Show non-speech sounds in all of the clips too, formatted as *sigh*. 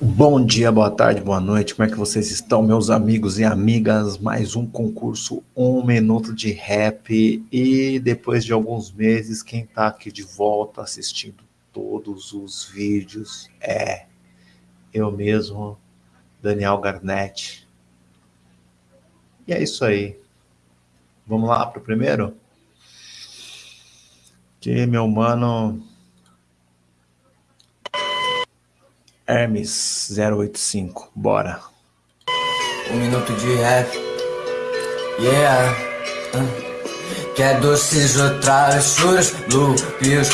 Bom dia, boa tarde, boa noite. Como é que vocês estão, meus amigos e amigas? Mais um concurso, um minuto de rap. E depois de alguns meses, quem está aqui de volta assistindo todos os vídeos é eu mesmo, Daniel Garnett. E é isso aí. Vamos lá para o primeiro? Que meu mano Hermes 085, bora. Um minuto de rap. Yeah. Uh. Quer doces ou travessuras, loopios,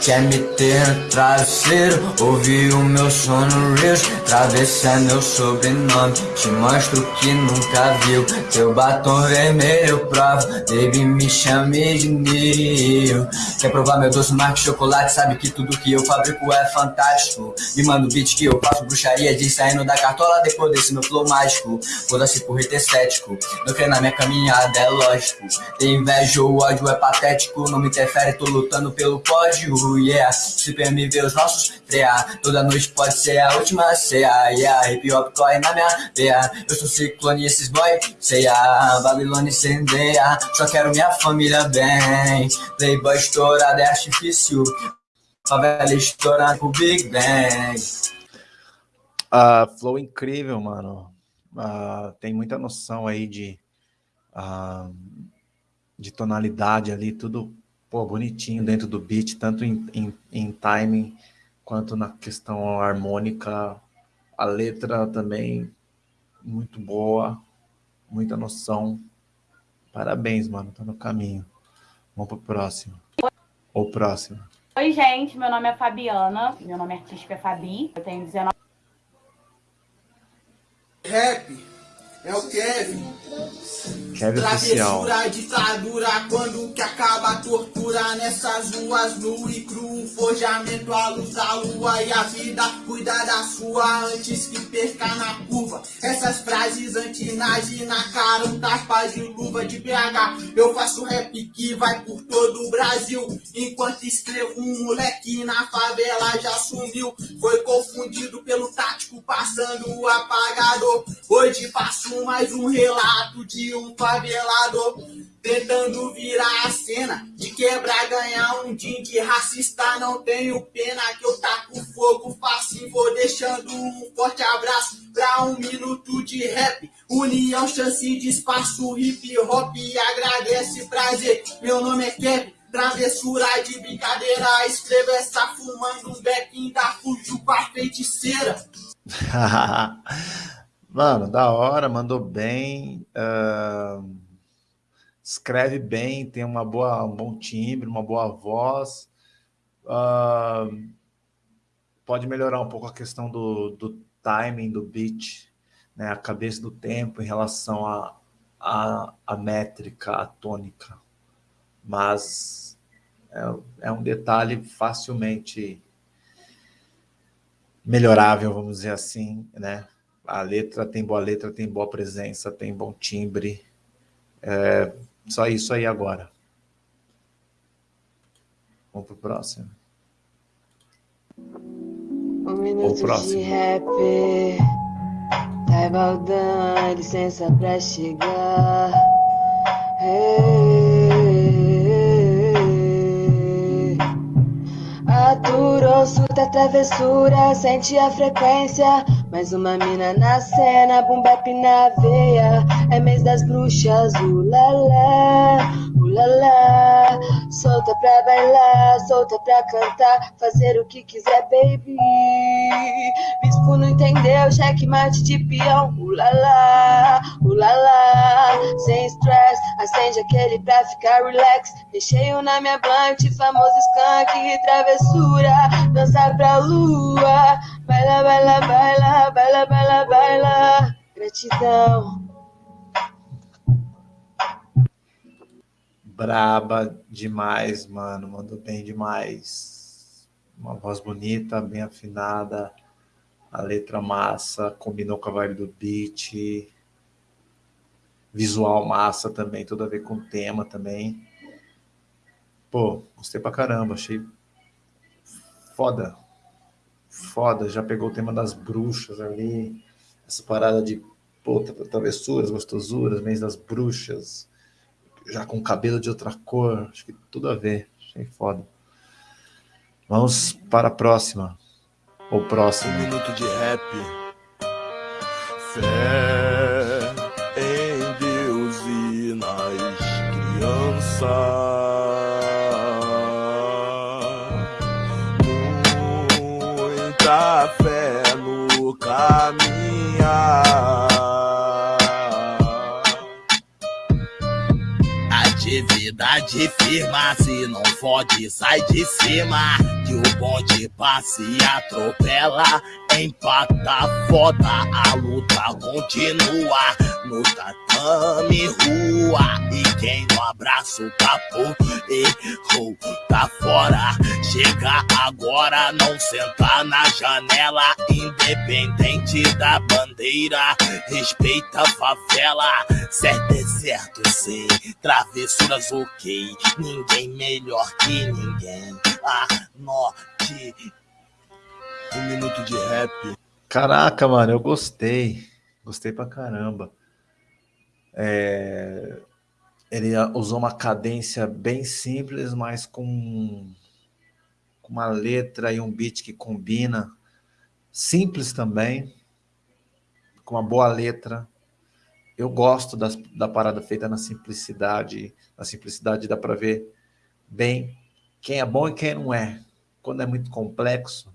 Quer me ter no travesseiro, ouvir o meu sono reels Travessa meu sobrenome, te mostro que nunca viu. Teu batom vermelho eu provo, baby me chame de Nil Quer provar meu doce marco chocolate, sabe que tudo que eu fabrico é fantástico. Me manda o beat que eu faço bruxaria de saindo da cartola depois desse meu flow mágico. Foda-se por estético, não quer na minha caminhada é lógico. Tem inveja, o ódio é patético. Não me interfere, tô lutando pelo pódio Yeah, se ver os nossos frear Toda noite pode ser a última ceia Yeah, hip hop corre na minha veia. Eu sou ciclone esses boy ceia. Babilônia incendeia Só quero minha família bem. Playboy estourado é artifício Favela estourada pro Big Bang. Uh, Flow incrível, mano. Uh, Tem muita noção aí de... Uh, de tonalidade ali, tudo pô, bonitinho dentro do beat, tanto em, em, em timing quanto na questão harmônica. A letra também muito boa, muita noção. Parabéns, mano, tá no caminho. Vamos pro próximo. Ou próximo. Oi, gente, meu nome é Fabiana, meu nome artístico é Fabi, eu tenho 19... Rap é o Kevin. Kevin Oficial. Travessura, ditadura, quando que acaba a tortura nessas ruas nu e cru, forjamento à luz da lua e a vida cuida da sua antes que perca na curva. Essas frases antinage na cara, um tapa de luva de BH. Eu faço rap que vai por todo o Brasil, enquanto escrevo um moleque na favela já sumiu. Foi confundido pelo tático, passando o apagador. Hoje faço mais um relato de um favelado tentando virar a cena de quebrar, ganhar um din de racista. Não tenho pena que eu taco fogo fácil. Vou deixando um forte abraço pra um minuto de rap. União, chance de espaço, hip hop. Agradece, prazer. Meu nome é Kevin. Travessura de brincadeira, escreva essa fumando um beck, ainda fugiu com a feiticeira. *laughs* Mano, da hora, mandou bem, escreve bem, tem uma boa, um bom timbre, uma boa voz. Pode melhorar um pouco a questão do, do timing do beat, né, a cabeça do tempo em relação à a, a, a, métrica, a tônica. Mas é, é um detalhe facilmente melhorável, vamos dizer assim, né? A letra tem boa letra, tem boa presença, tem bom timbre. É, só isso aí agora. Vamos pro próximo. Um minuto o próximo. de rap. Tá baldão, licença pra chegar. Hey. Aturou, surta, travessura, sente a frequência. Mais uma mina na cena, boom bap na veia. É mês das bruxas, ulala, ulala. Solta pra bailar, solta pra cantar, fazer o que quiser, baby. Não entendeu, checkmate de peão, ulala, ulala. Sem stress, acende aquele pra ficar relax. Recheio na minha blunt, famoso skunk, travessura, dançar pra lua. Baila, baila, baila, baila, baila, baila. Gratidão. Braba demais, mano. Mandou bem demais. Uma voz bonita, bem afinada. A letra massa, combinou com a vibe do beat. Visual massa também, tudo a ver com o tema também. Pô, gostei pra caramba, achei foda. foda, já pegou o tema das bruxas ali, essa parada de pô, travessuras, gostosuras, mês das bruxas, já com cabelo de outra cor, acho que tudo a ver, achei foda. Vamos para a próxima, ou próximo. Um minuto de rap. Fé em Deus e nas crianças. Atividade firma, se não fode, sai de cima. Que o bonde passe e atropela, empata foda, a luta continua no tatame rua. E quem no abraço capô errou, tá fora. Chega agora, não senta na janela, independente da bandeira. Respeita a favela, certo é certo, sei. Travessuras ok, ninguém melhor que ninguém. Anote. Um minuto de rap. Caraca, mano, eu gostei. Gostei pra caramba. É, ele usou uma cadência bem simples, mas com, com uma letra e um beat que combina. Simples também, com uma boa letra. Eu gosto das, da parada feita na simplicidade. Na simplicidade dá para ver bem quem é bom e quem não é. Quando é muito complexo,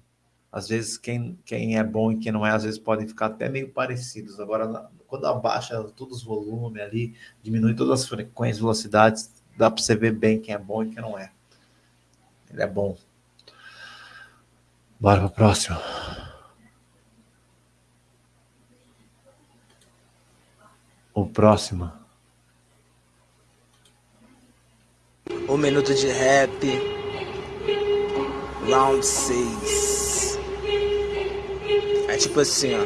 às vezes quem, quem é bom e quem não é, às vezes podem ficar até meio parecidos. Agora, quando abaixa todos os volumes ali, diminui todas as frequências, velocidades, dá para você ver bem quem é bom e quem não é. Ele é bom. Bora para o próximo. O próximo. Um minuto de rap. Round 6. É tipo assim, ó.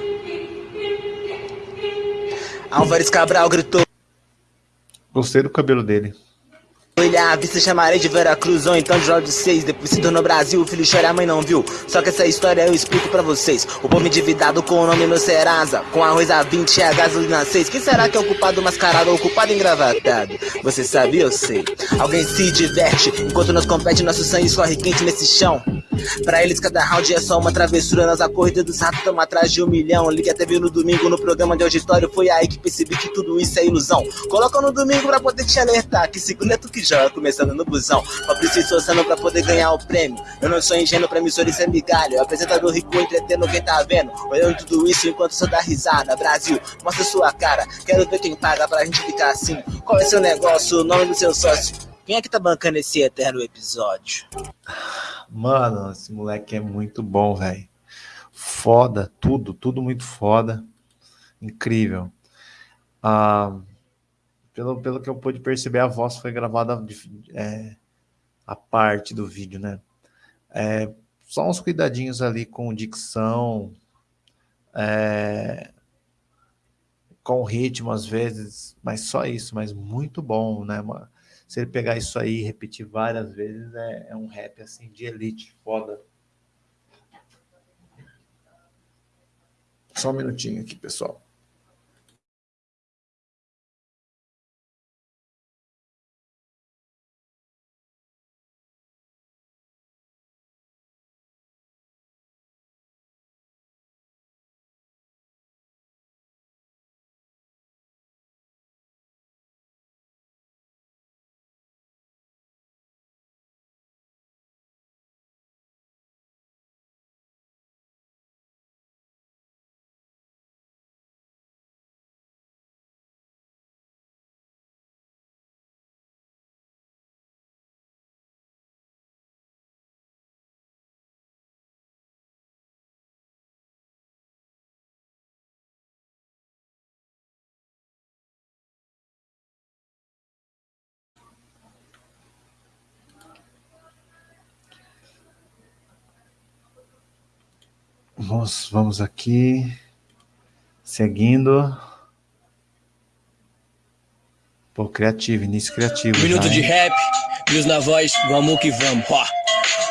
Álvares Cabral gritou. Gostei do cabelo dele. Olhar, vista chamarei de Veracruz ou então de Jorge 6 Depois se tornou Brasil, o filho chora, a mãe não viu. Só que essa história eu explico pra vocês. O povo endividado com o nome no Serasa Com arroz a 20 e a gasolina 6 Quem será que é o culpado mascarado ou o culpado engravatado? Você sabe, eu sei. Alguém se diverte Enquanto nós compete, nosso sangue escorre quente nesse chão. Pra eles cada round é só uma travessura. Nós a corrida dos ratos estamos atrás de um milhão. Ligue até viu no domingo no programa de auditório. Foi aí que percebi que tudo isso é ilusão. Coloca no domingo pra poder te alertar Que segunda é tu que começando no busão. Fabrício Sossano pra poder ganhar o prêmio. Eu não sou ingênuo pra emissora isso é migalho. Apresentador rico entretendo quem tá vendo. Olhando tudo isso enquanto só dá risada. Brasil, mostra sua cara. Quero ver quem paga pra gente ficar assim. Qual é seu negócio, o nome do seu sócio? Quem é que tá bancando esse eterno episódio? Mano, esse moleque é muito bom, velho. Foda, tudo, tudo muito foda. Incrível. Ah, pelo, pelo que eu pude perceber, a voz foi gravada é, a parte do vídeo, né? É, só uns cuidadinhos ali com dicção, é, com ritmo às vezes, mas só isso, mas muito bom, né? se ele pegar isso aí e repetir várias vezes, é, é um rap assim de elite, foda. Só um minutinho aqui, pessoal. Vamos, vamos aqui, seguindo. Pô, criativo, início criativo. Minuto já, de rap, News na voz, vamos que vamos. Ó.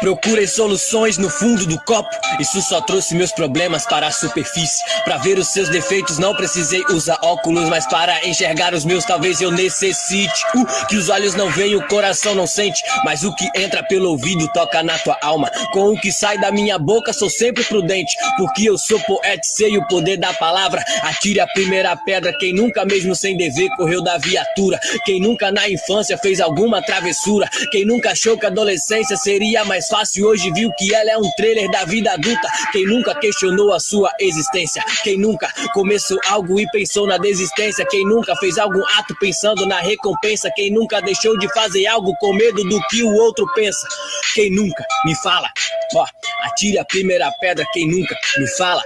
Procurei soluções no fundo do copo. Isso só trouxe meus problemas para a superfície. Para ver os seus defeitos, não precisei usar óculos, mas para enxergar os meus, talvez eu necessite. O que os olhos não veem, o coração não sente. Mas o que entra pelo ouvido toca na tua alma. Com o que sai da minha boca, sou sempre prudente. Porque eu sou poeta e sei o poder da palavra. Atire a primeira pedra, quem nunca, mesmo sem dever, correu da viatura. Quem nunca na infância fez alguma travessura. Quem nunca achou que a adolescência seria mais fácil, hoje viu que ela é um trailer da vida adulta. Quem nunca questionou a sua existência. Quem nunca começou algo e pensou na desistência. Quem nunca fez algum ato pensando na recompensa. Quem nunca deixou de fazer algo com medo do que o outro pensa. Quem nunca me fala, ó, atire a primeira pedra. Quem nunca me fala,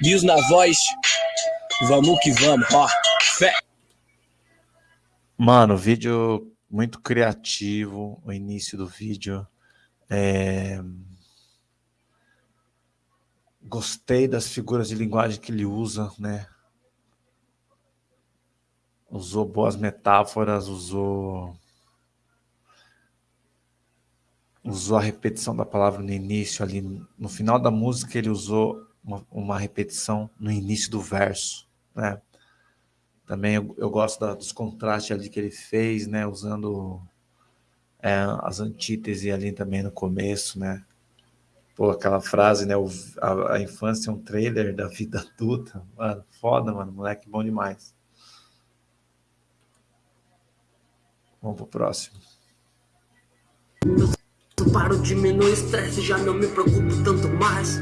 diz na voz, vamos que vamos, ó, fé. Mano, vídeo muito criativo, o início do vídeo. É... Gostei das figuras de linguagem que ele usa, né? Usou boas metáforas, usou usou a repetição da palavra no início ali, no final da música ele usou uma, uma repetição no início do verso, né? Também eu, eu gosto da, dos contrastes ali que ele fez, né? Usando é, as antíteses ali também no começo, né? Pô, aquela frase, né? O, a, a, infância é um trailer da vida adulta. Mano, foda, mano. Moleque bom demais. Vamos pro próximo. Eu paro, diminuo o estresse, já não me preocupo tanto mais.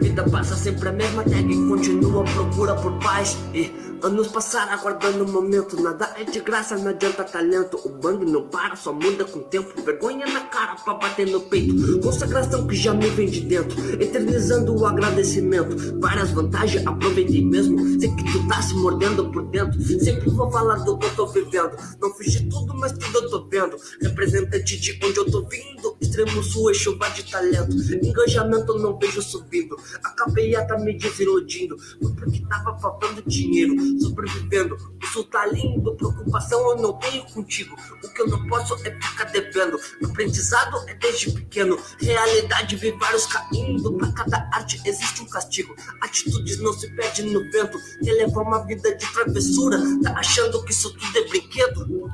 Vida passa sempre a mesma tag, continua procura por paz. E Anos passaram aguardando o momento, nada é de graça, não adianta talento. O bang não para, só muda com o tempo. Vergonha na cara pra bater no peito. Consagração que já me vem de dentro Eternizando o agradecimento. Várias vantagens, aproveitei mesmo. Sei que tu tá se mordendo por dentro. Sempre vou falar do que eu tô vivendo. Não fiz de tudo, mas tudo eu tô vendo. Representante de onde eu tô vindo. Extremo sul e chuva de talento. Engajamento não vejo subindo. Acabei até me desiludindo. Porque tava faltando dinheiro sobrevivendo. O sul tá lindo, preocupação eu não tenho contigo. O que eu não posso é ficar devendo. Aprendizado é desde pequeno, realidade vi vários caindo. Pra cada arte existe um castigo. Atitudes não se perdem no vento. Quer levar uma vida de travessura, tá achando que isso tudo é brinquedo?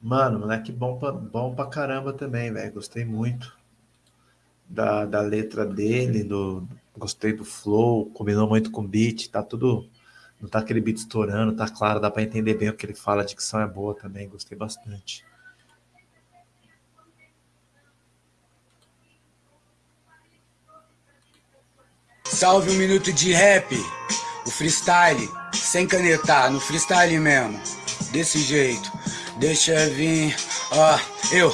Mano, moleque bom pra, bom pra caramba também, velho. Gostei muito da, da letra dele, do, gostei do flow, combinou muito com o beat, tá tudo não tá aquele beat estourando, tá claro, dá para entender bem o que ele fala, a dicção é boa também, gostei bastante. Salve um minuto de rap, o freestyle, sem canetar, no freestyle mesmo, desse jeito, deixa vir, ó, eu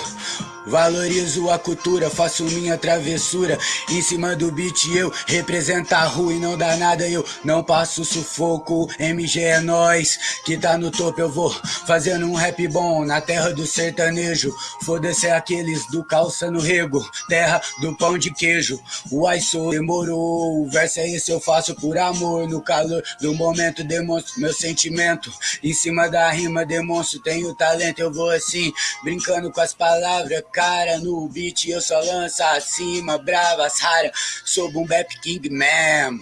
Valorizo a cultura, faço minha travessura. Em cima do beat eu represento a rua e não dá nada. Eu não passo sufoco, MG é nós Que tá no topo. Eu vou fazendo um rap bom Na terra do sertanejo. Foda-se aqueles do calça no rego Terra do pão de queijo. O sou demorou, o verso é esse eu faço por amor. No calor do momento demonstro meu sentimento. Em cima da rima demonstro tenho talento. Eu vou assim, brincando com as palavras cara no beat, eu só lanço acima, bravas rara, sou boom bap king mesmo.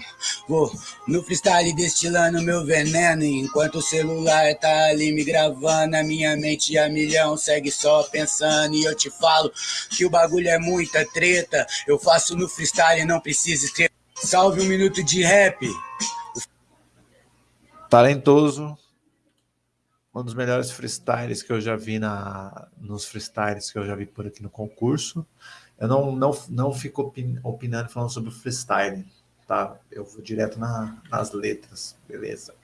Vou no freestyle destilando meu veneno, enquanto o celular tá ali me gravando, a minha mente a milhão segue só pensando. E eu te falo que o bagulho é muita treta, eu faço no freestyle, não preciso escrever. Salve um minuto de rap. Talentoso, um dos melhores freestyles que eu já vi na, nos freestyles que eu já vi por aqui no concurso. Eu não, não, não fico opin, opinando falando sobre freestyle, tá? Eu vou direto na, nas letras, beleza?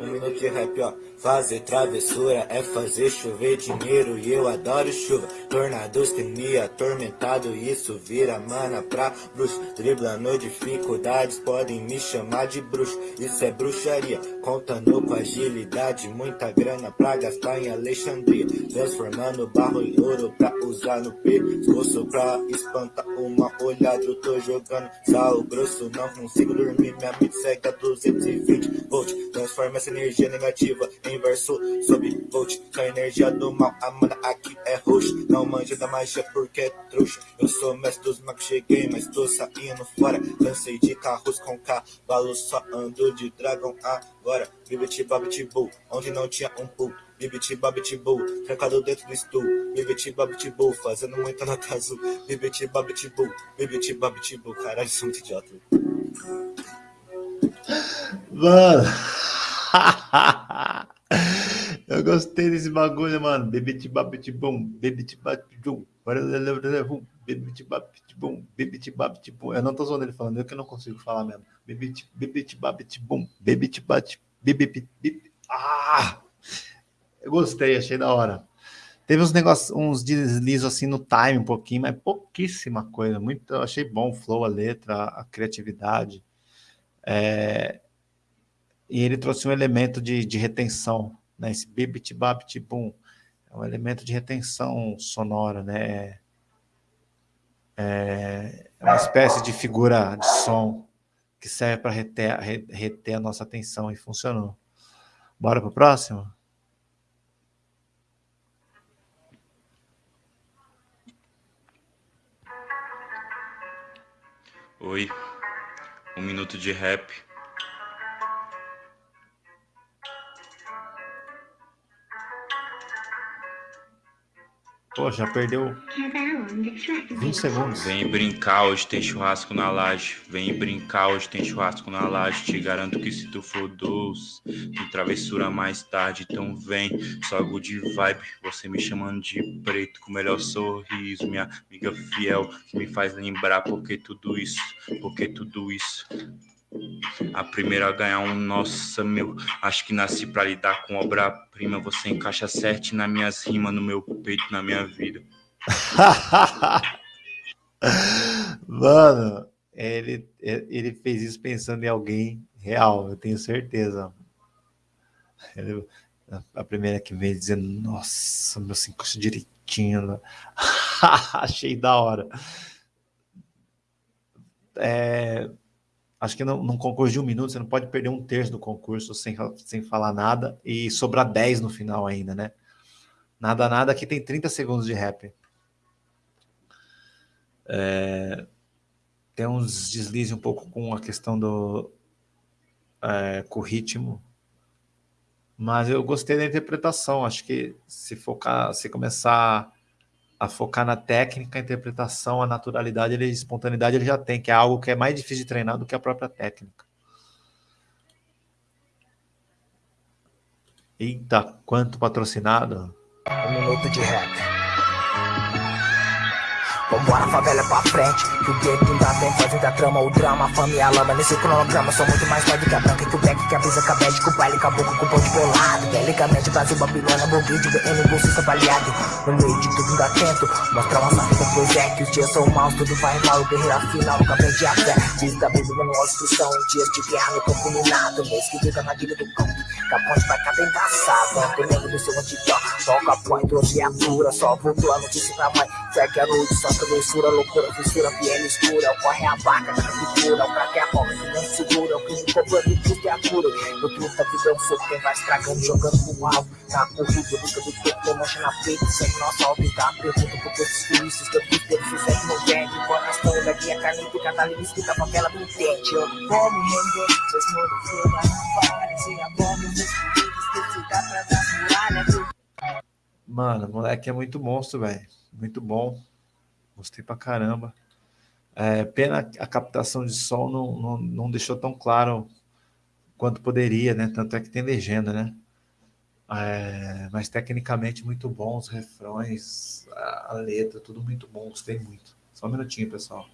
Um minuto de rap, ó. Fazer travessura é fazer chover dinheiro e eu adoro chuva. Tornados que me atormentado, isso vira mana pra bruxo. Driblando dificuldades, podem me chamar de bruxo. Isso é bruxaria, contando com agilidade. Muita grana pra gastar em Alexandria. Transformando barro em ouro pra usar no pescoço. Pra espantar uma olhada, eu tô jogando sal grosso. Não consigo dormir, minha mente segue a 220 volts. Transforma essa energia negativa em verso sob volt. Com a energia do mal, a mana aqui é roxo. Não manja da magia porque é trouxa. Eu sou mestre dos magos, cheguei, mas tô saindo fora. Cansei de carros com cavalo, só ando de dragão agora. Bibiti babiti boo, onde não tinha um pool. Bibiti babiti boo, trancado dentro do stool. Bibiti babiti boo, fazendo muita nota azul. Bibiti babiti boo, bibiti babiti boo. Caralho, sou muito idiota. Mano. *laughs* Eu gostei desse bagulho, mano. Bom, bebete babete bom. Eu não tô zoando ele falando, eu que não consigo falar mesmo. Bebete bate, bebete, Ah! Eu gostei, achei da hora. Teve uns negócios, uns deslizos assim no time um pouquinho, mas pouquíssima coisa. Muito, achei bom o flow, a letra, a criatividade. É, e ele trouxe um elemento de, de retenção, né? Esse bibit babit boom é um elemento de retenção sonora, né? É, é uma espécie de figura de som que serve para reter, reter a nossa atenção e funcionou. Bora para o próximo? Oi, um minuto de rap Pô, já perdeu 20 segundos. Vem brincar, hoje tem churrasco na laje. Vem brincar, hoje tem churrasco na laje. Te garanto que se tu for doce, tem travessura mais tarde. Então vem, só good vibe. Você me chamando de preto com o melhor sorriso. Minha amiga fiel que me faz lembrar porque tudo isso, porque tudo isso. A primeira a ganhar um, nossa, meu. Acho que nasci pra lidar com obra-prima. Você encaixa certo nas minhas rimas, no meu peito, na minha vida. *laughs* Mano, ele, ele fez isso pensando em alguém real, eu tenho certeza. Ele, a primeira que veio dizendo, nossa, meu se encaixa direitinho. Né? *laughs* Achei da hora. É, acho que num concurso de um minuto você não pode perder um terço do concurso sem, sem falar nada e sobrar 10 no final ainda, né? Nada, nada, aqui tem 30 segundos de rap. É, tem uns deslizes um pouco com a questão do é, com o ritmo, mas eu gostei da interpretação. Acho que se focar, se começar a focar na técnica, a interpretação, a naturalidade, a espontaneidade ele já tem, que é algo que é mais difícil de treinar do que a própria técnica. Eita, quanto patrocinado! Um minuto de rap. Vambora, favela pra frente. Que o gueto ainda vem fazendo a trama O drama, a fama e a lama Nesse cronograma Sou muito mais forte que a branca Que o back, que a brisa, cabete Que o baile, caboclo, com o ponte bolado. Belicamente, Brasil, Babilônia Borguide, BM, bolsista baleado. No meio de tudo, ainda tento Mostrar uma vida, pois é Que os dias são maus, tudo vai mal Guerreira final, nunca perdi a fé. Fiz da Bíblia, manual instrução. Dias de guerra, no campo minado. Mês que fica na guilha do campo. Capões pra cá, embaçado Ontem lembro do seu antigo. Toca põe, trouxe viatura Só voltou a notícia pra mãe Segue a noite, só travessura, loucura, fissura, piel escura, corre a vaca, captura, o craque é a que não segura, o crime cobrando e tudo é a cura. No truta, vida é um fogo, quem vai estragando, jogando pro alto, tá corrida, busca do topo, mancha na frente, segue nossa e tá pergunta por esses turistas, que eu fiz pelo sucesso no vende, coração da guia, caneta e catalista, da favela do intente, eu como mandou, vocês moram fora, não parece a bomba, meus filhos, que dá pra dar muralha, Mano, moleque é muito monstro, velho. Muito bom. Gostei pra caramba. É, pena a captação de som não, não, não deixou tão claro quanto poderia, né? Tanto é que tem legenda, né? É, mas tecnicamente muito bom, os refrões, a letra, tudo muito bom, gostei muito. Só um minutinho, pessoal.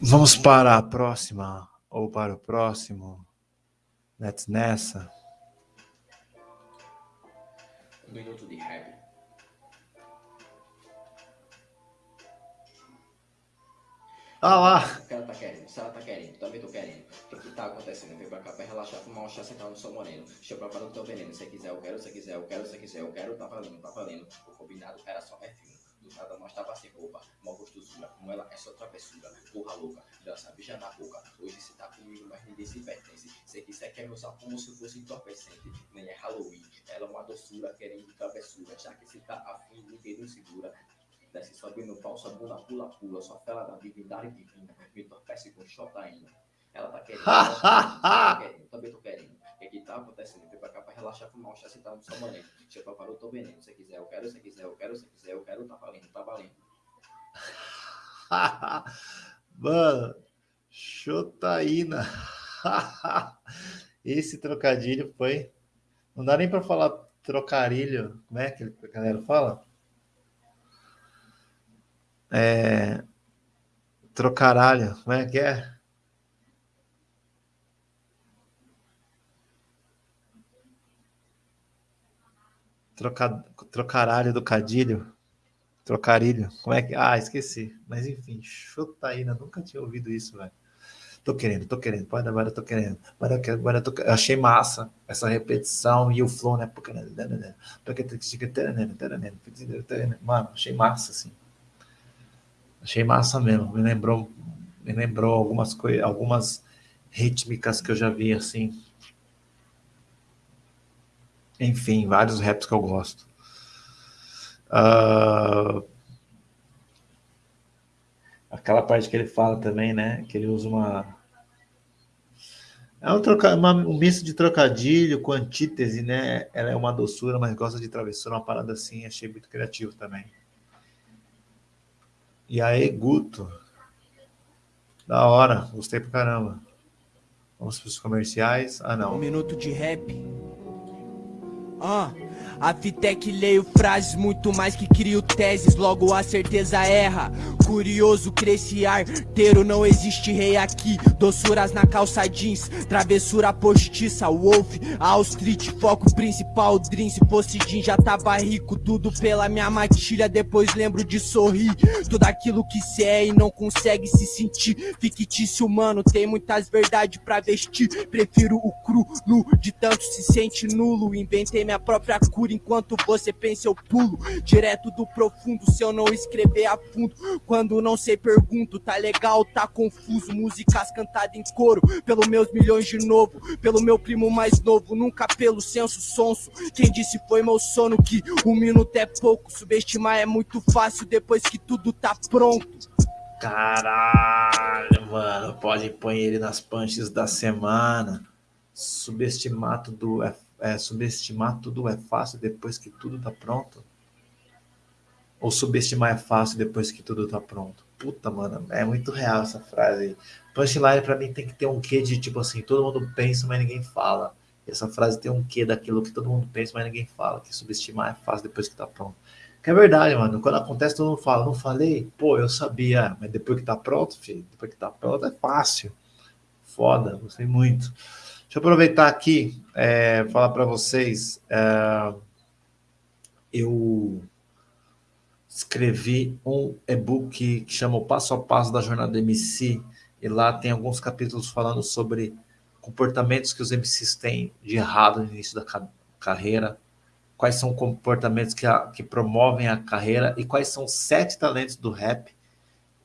Vamos para a próxima, ou para o próximo. Let's nessa. Um minuto de rap. Ah lá. O cara tá querendo, se ela tá querendo, também tô querendo. O que que tá acontecendo? Vem pra cá pra relaxar, fumar um chá, sentar no sol moreno. Deixa eu preparar o teu veneno. Se quiser, eu quero, se quiser, eu quero, se quiser, eu quero, tá valendo, tá valendo. O combinado era só perfume. Do nada nós tava sem roupa, mal gostosura. Como ela é só travessura, porra louca. Dança bicha na boca. Hoje cê tá comigo, mas ninguém se pertence. Se quiser, quer meu sal como se fosse entorpecente. Nem é Halloween, ela é uma doçura, querendo travessura. Já que se tá afim, ninguém não segura. Desce subindo falsa, bunda, pula, pula. Sua fela da divindade divina. Me entorpece com xotaína. Ela tá querendo, *laughs* ela tá querendo, também tô querendo. O que que tá acontecendo? Vem pra cá pra relaxar, fumar um chá, sentar no. Deixa eu preparar o teu. Se quiser, eu quero, se quiser, eu quero, se quiser, eu quero, tá valendo, tá valendo. *laughs* Mano, Chotaína. *laughs* Esse trocadilho foi. Não dá nem para falar trocarilho. Como é que a galera fala? É. Trocaralho. Como é que é? Troca, trocaralho do cadilho. Trocarilho. Como é que. Ah, esqueci. Mas enfim, chutaína. Nunca tinha ouvido isso, velho. Tô querendo, tô querendo. Pode agora tô querendo. Agora eu, tô, eu achei massa essa repetição e o flow, né? Mano, achei massa, assim. Achei massa mesmo. Me lembrou, me lembrou algumas coisas, algumas rítmicas que eu já vi, assim. Enfim, vários raps que eu gosto. Uh, aquela parte que ele fala também, né? Que ele usa uma. É um, troca... uma, um misto de trocadilho com antítese, né? Ela é uma doçura, mas gosta de travessura, uma parada assim. Achei muito criativo também. E aí, Guto. Da hora, gostei pra caramba. Vamos para os comerciais. Ah, não. Um minuto de rap. Ah, a que leio frases muito mais que crio teses, logo a certeza erra. Curioso, cresce arteiro, não existe rei aqui. Doçuras na calça jeans, travessura postiça, Wolf, All Street, foco principal, Dream. Se fosse Jean já tava rico, tudo pela minha matilha. Depois lembro de sorrir, tudo aquilo que cê é e não consegue se sentir. Fictício humano, tem muitas verdades pra vestir. Prefiro o cru, nu, de tanto se sente nulo. Inventei minha própria cura enquanto você pensa eu pulo direto do profundo se eu não escrever a fundo. Quando não sei pergunto, tá legal, tá confuso, músicas cantadas em coro pelo meus milhões de novo, pelo meu primo mais novo, nunca pelo senso sonso. Quem disse foi meu sono que um minuto é pouco, subestimar é muito fácil depois que tudo tá pronto. Caralho, mano, pode pôr ele nas punches da semana. Subestimar tudo é é, subestimar tudo é fácil depois que tudo tá pronto? Ou subestimar é fácil depois que tudo tá pronto? Puta, mano, é muito real essa frase. Punchline pra mim tem que ter um quê de tipo assim, todo mundo pensa, mas ninguém fala. Essa frase tem um quê daquilo que todo mundo pensa, mas ninguém fala. Que subestimar é fácil depois que tá pronto. Que é verdade, mano. Quando acontece, todo mundo fala, não falei? Pô, eu sabia. Mas depois que tá pronto, filho, depois que tá pronto é fácil. Foda, gostei muito. Deixa eu aproveitar aqui é, falar para vocês. É, eu escrevi um e-book que chama o Passo a Passo da Jornada MC, e lá tem alguns capítulos falando sobre comportamentos que os MCs têm de errado no início da ca carreira, quais são comportamentos que, a, que promovem a carreira e quais são sete talentos do rap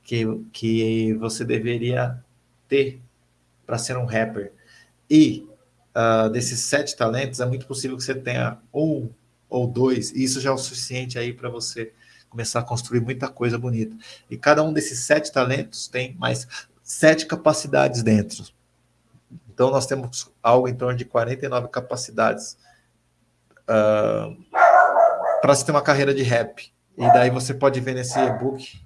que, que você deveria ter para ser um rapper. E uh, desses sete talentos, é muito possível que você tenha um ou dois, e isso já é o suficiente aí para você começar a construir muita coisa bonita. E cada um desses sete talentos tem mais sete capacidades dentro. Então, nós temos algo em torno de 49 capacidades uh, para você ter uma carreira de rap. E daí você pode ver nesse e-book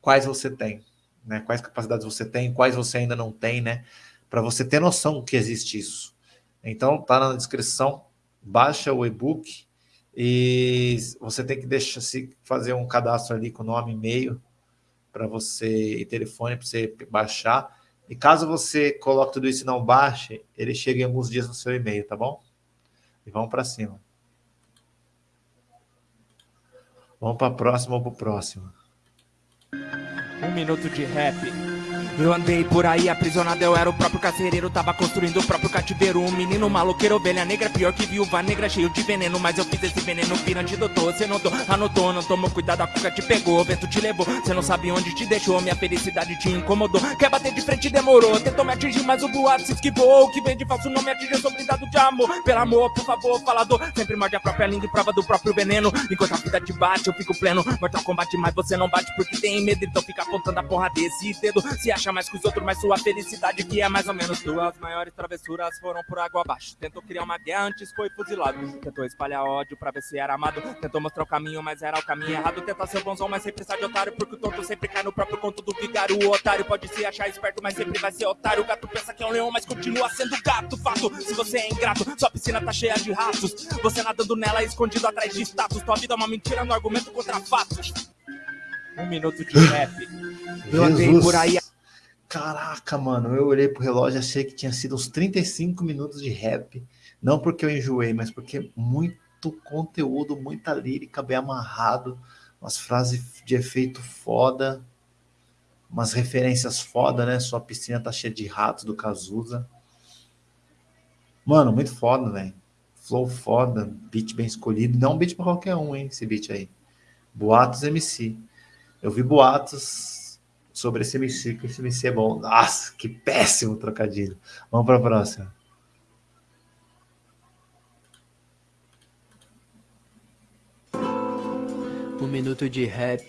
quais você tem, né? Quais capacidades você tem, quais você ainda não tem, né? Para você ter noção que existe isso. Então, tá na descrição, baixa o e-book e você tem que deixar se fazer um cadastro ali com nome, e-mail para você e telefone para você baixar. E caso você coloque tudo isso e não baixe, ele chega em alguns dias no seu e-mail, tá bom? E vamos para cima. Vamos para a próxima ou para o próximo. Um minuto de rap. Eu andei por aí aprisionado, eu era o próprio carcereiro Tava construindo o próprio cativeiro. Um menino maloqueiro, ovelha negra Pior que viúva negra, cheio de veneno. Mas eu fiz esse veneno pirante, doutor Cê notou, anotou, não tomou cuidado A cuca te pegou, o vento te levou. Cê não sabe onde te deixou, minha felicidade te incomodou. Quer bater de frente, demorou Tentou me atingir, mas o boato se esquivou. O que vem de falso não me atinge, eu sou blindado de amor. Pelo amor, por favor, falador Sempre morde a própria língua e prova do próprio veneno. Enquanto a vida te bate, eu fico pleno. Mortal combate, mas você não bate porque tem medo Então fica apontando a porra desse dedo. Se acha mais que os outros, mas sua felicidade que é mais ou menos tua. As maiores travessuras foram por água abaixo. Tentou criar uma guerra, antes foi fuzilado. Tentou espalhar ódio pra ver se era amado. Tentou mostrar o caminho, mas era o caminho errado. Tentar ser bonzão, mas sempre sai de otário. Porque o tonto sempre cai no próprio conto do vigário. O otário pode se achar esperto, mas sempre vai ser otário. O gato pensa que é um leão, mas continua sendo gato. Fato, se você é ingrato, sua piscina tá cheia de ratos. Você nadando nela, escondido atrás de status. Tua vida é uma mentira no argumento contra fatos. Um minuto de rap. Eu andei por aí. Caraca, mano, eu olhei pro relógio e achei que tinha sido uns 35 minutos de rap. Não porque eu enjoei, mas porque muito conteúdo, muita lírica bem amarrado, umas frases de efeito foda, umas referências foda, né? Sua piscina tá cheia de ratos do Cazuza. Mano, muito foda, velho. Flow foda, beat bem escolhido. Não um beat pra qualquer um, hein, esse beat aí. Boatos MC. Eu vi boatos sobre esse MC, que esse MC é bom. Nossa, que péssimo trocadilho. Vamos para a próxima. Um minuto de rap.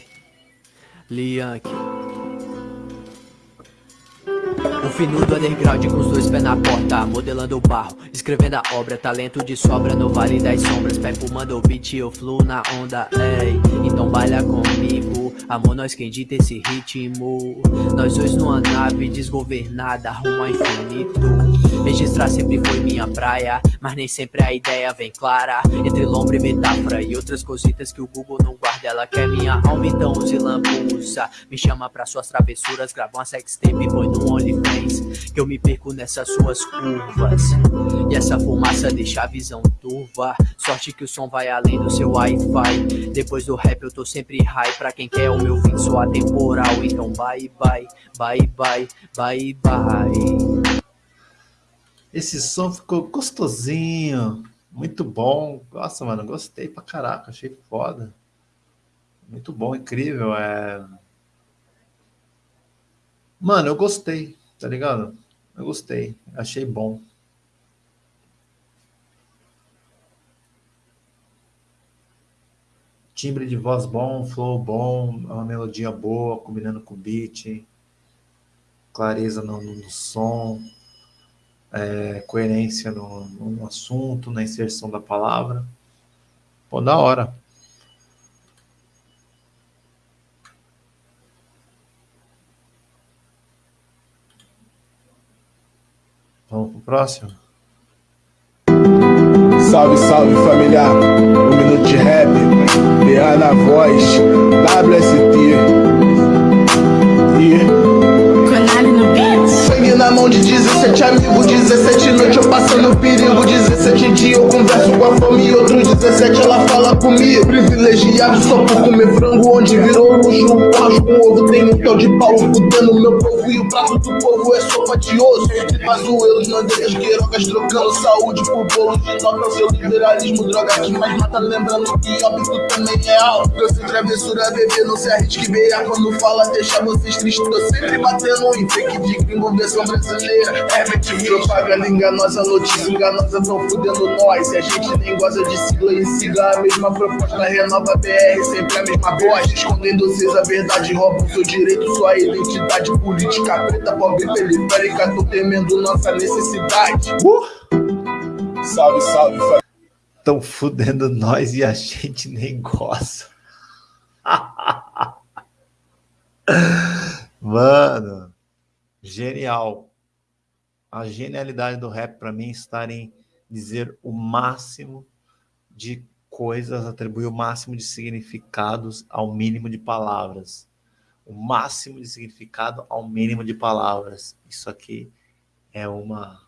Liank. O fino do underground com os dois pés na porta Modelando o barro, escrevendo a obra Talento de sobra no vale das sombras Pé fumando o beat, eu fluo na onda Ei, então baila comigo Amor, nós quem dita esse ritmo? Nós dois numa nave desgovernada Rumo ao infinito. Registrar sempre foi minha praia Mas nem sempre a ideia vem clara. Entre lombra e metáfora e outras cositas que o Google não guarda Ela quer minha alma, então use lambuza. Me chama pra suas travessuras Grava uma sextape e põe no OnlyFans que eu me perco nessas suas curvas. E essa fumaça deixa a visão turva. Sorte que o som vai além do seu wi-fi. Depois do rap eu tô sempre high. Pra quem quer o meu fim sou atemporal. Então bye bye, bye bye, bye bye. Esse som ficou gostosinho. Muito bom. Nossa, mano, gostei pra caraca. Achei foda. Muito bom, incrível. É... Mano, eu gostei tá ligado? Eu gostei, achei bom. Timbre de voz bom, flow bom, uma melodia boa, combinando com o beat, clareza no, no som, é, coerência no, no assunto, na inserção da palavra. Pô, da hora. Vamos pro próximo? Salve, salve família, um minuto de rap, BA na voz, WST. E... na mão de 17 amigos, 17 noites eu passando perigo, 17 dias eu converso com a fome e outros 17 ela fala comigo. Privilegiado só por comer frango, onde virou luxo, um com ovo, tem um tal de pau fudendo meu povo e o prato do povo é sopa de osso. Pazuelos, bandeiras, queirocas trocando saúde por bolo de nota. Seu liberalismo, droga que mais mata. Lembrando que óbito também é alto. Sem travessura, bebê, não se arrisque beia. Quando fala, deixa vocês tristes. Tô sempre batendo em fake de gringo, versão brasileira. É propaganda enganosa, notícia enganosa, tão fudendo nós. E a gente nem gosta de sigla em sigla. A mesma proposta, renova BR, sempre a mesma voz. Escondendo vocês a verdade, roubam seu direito, sua identidade política preta, pobre periférica. Tô temendo nossa necessidade. Uh! Salve, salve, família. Estão fudendo nós e a gente nem gosta. *laughs* Mano, genial. A genialidade do rap para mim está em dizer o máximo de coisas, atribuir o máximo de significados ao mínimo de palavras. o máximo de significado ao mínimo de palavras. Isso aqui é uma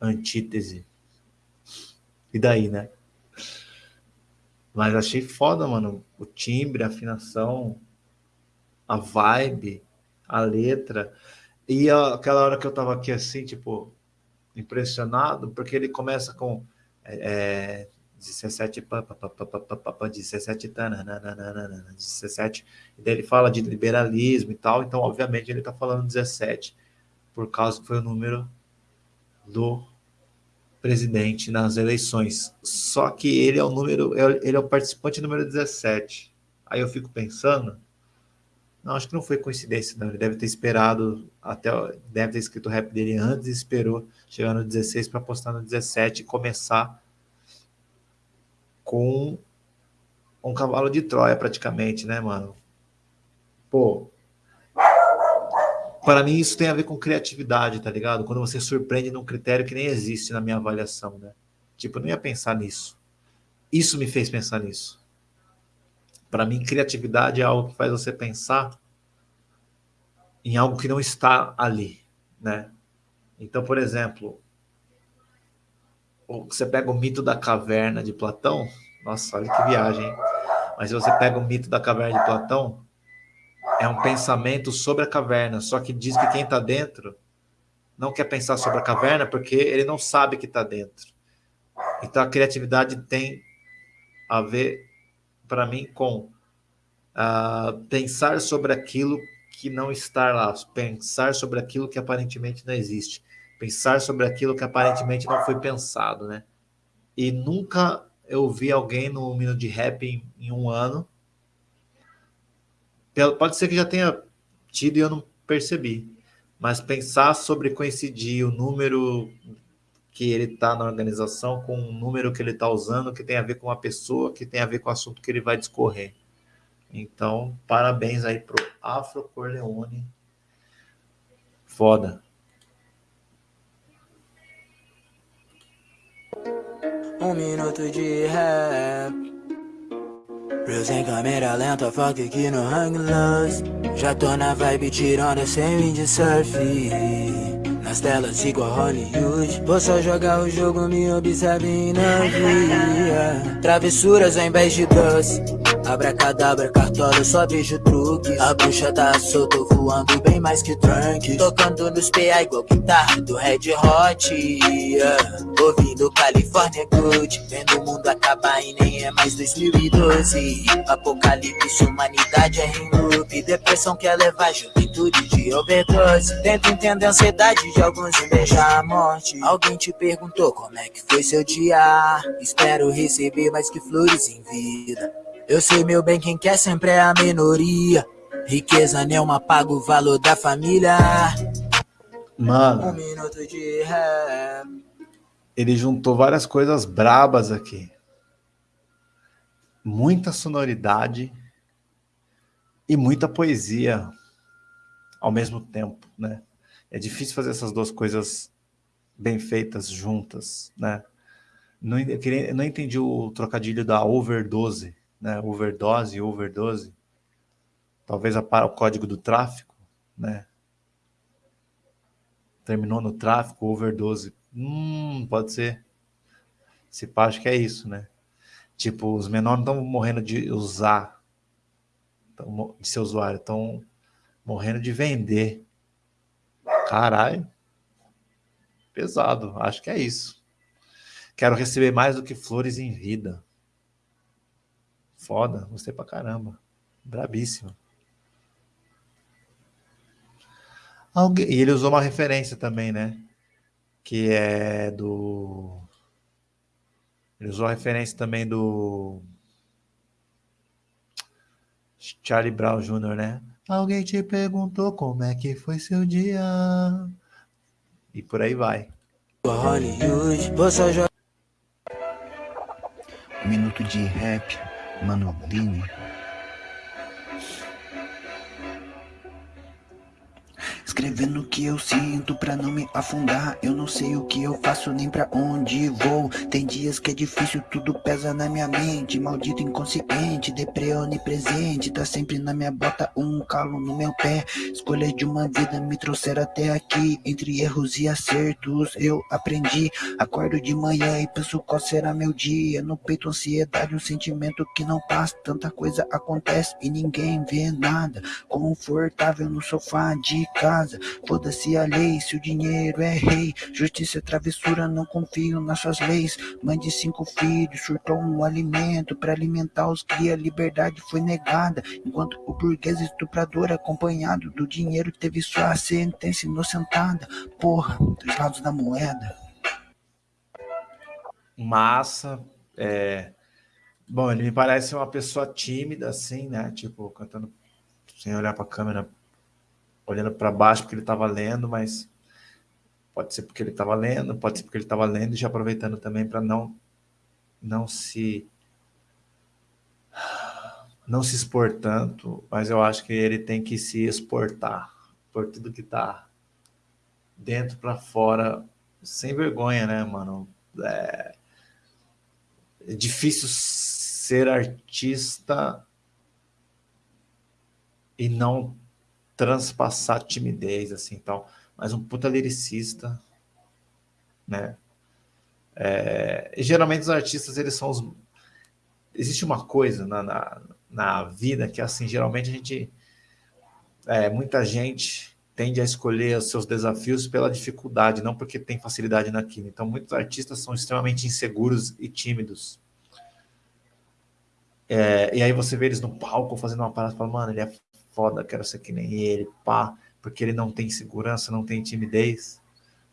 antítese. E daí, né? Mas achei foda, mano. O timbre, a afinação, a vibe, a letra. E aquela hora que eu tava aqui assim, tipo, impressionado, porque ele começa com é, 17, pa, pa, pa, pa, pa, pa, pa, 17, tananana, 17, e daí ele fala de liberalismo e tal, então obviamente ele tá falando 17, por causa que foi o número do presidente nas eleições. Só que ele é o número, ele é o participante número 17. Aí eu fico pensando, não, acho que não foi coincidência, não. Ele deve ter esperado até, deve ter escrito o rap dele antes e esperou chegar no 16 para postar no 17 e começar com um cavalo de Troia praticamente, né, mano? Pô, para mim isso tem a ver com criatividade, tá ligado? Quando você surpreende num critério que nem existe na minha avaliação, né? Tipo, eu não ia pensar nisso. Isso me fez pensar nisso. Para mim, criatividade é algo que faz você pensar em algo que não está ali, né? Então, por exemplo, você pega o mito da caverna de Platão, nossa, olha que viagem, hein? Mas se você pega o mito da caverna de Platão, é um pensamento sobre a caverna, só que diz que quem está dentro não quer pensar sobre a caverna porque ele não sabe que está dentro. Então a criatividade tem a ver, para mim, com uh, pensar sobre aquilo que não está lá, pensar sobre aquilo que aparentemente não existe, pensar sobre aquilo que aparentemente não foi pensado, né? E nunca eu vi alguém no Minuto de Rap em, em um ano Pode ser que já tenha tido e eu não percebi. Mas pensar sobre coincidir o número que ele está na organização com o número que ele está usando, que tem a ver com a pessoa, que tem a ver com o assunto que ele vai discorrer. Então, parabéns aí pro Afro Corleone. Foda. Um minuto de rap. Reels em câmera lenta, foca aqui no hang loose Já tô na vibe tirando sem de surf Nas igual Hollywood. Vou só jogar o jogo, me observe na via Travessuras ao invés de doce Abracadabra, cartola, só vejo truque A bruxa tá solta, voando bem mais que trunk. Tocando nos PA igual guitarra do Red Hot yeah. Ouvindo California Good Vendo o mundo acabar e nem é mais 2012 Apocalipse, humanidade é em loop. Depressão quer levar juventude de overdose. Tento entender a ansiedade de alguns e beijar a morte. Alguém te perguntou como é que foi seu dia. Espero receber mais que flores em vida eu sei meu bem, quem quer sempre é a minoria. Riqueza nenhuma paga o valor da família. Mano. Um minuto de rap. Ele juntou várias coisas brabas aqui. Muita sonoridade e muita poesia ao mesmo tempo, né? É difícil fazer essas duas coisas bem feitas juntas, né? Não, eu queria, não entendi o trocadilho da overdose né? Overdose, overdose. Talvez a, o código do tráfico, né? Terminou no tráfico, overdose. Hum, pode ser. Se pá, acho que é isso, né? Tipo, os menores estão morrendo de usar, de ser usuário, estão morrendo de vender. Caralho. Pesado, acho que é isso. Quero receber mais do que flores em vida. Foda, gostei pra caramba. Brabíssimo. Alguém... E ele usou uma referência também, né? Que é do. Ele usou a referência também do. Charlie Brown Jr., né? Alguém te perguntou como é que foi seu dia. E por aí vai. Um minuto de rap Mano Escrevendo o que eu sinto pra não me afundar. Eu não sei o que eu faço nem pra onde vou. Tem dias que é difícil, tudo pesa na minha mente. Maldito inconsciente, deprê onipresente. Tá sempre na minha bota, um calo no meu pé. Escolha de uma vida me trouxeram até aqui. Entre erros e acertos eu aprendi. Acordo de manhã e penso qual será meu dia. No peito ansiedade, um sentimento que não passa. Tanta coisa acontece e ninguém vê nada. Confortável no sofá de casa Foda-se a lei, se o dinheiro é rei. Justiça é travessura, não confio nas suas leis. Mãe de cinco filhos, surtou um alimento Pra alimentar os cria, liberdade foi negada. Enquanto o burguês estuprador acompanhado do dinheiro Teve sua sentença inocentada. Porra, dois lados da moeda. Massa, é... Bom, ele me parece uma pessoa tímida, assim, né? Tipo, cantando sem olhar para a câmera, olhando para baixo porque ele estava lendo, mas pode ser porque ele estava lendo, pode ser porque ele estava lendo e já aproveitando também para não não se não se expor tanto, mas eu acho que ele tem que se exportar por tudo que está dentro para fora, sem vergonha, né, mano? É, é difícil ser artista e não transpassar timidez, assim, tal. Mas um puta lyricista, né? É, e geralmente os artistas, eles são os... Existe uma coisa na, na, na vida que, assim, geralmente a gente... É, muita gente tende a escolher os seus desafios pela dificuldade, não porque tem facilidade naquilo. Então, muitos artistas são extremamente inseguros e tímidos. É, e aí você vê eles no palco fazendo uma parada fala, mano, ele é foda, quero ser que nem ele, pá, porque ele não tem segurança, não tem timidez,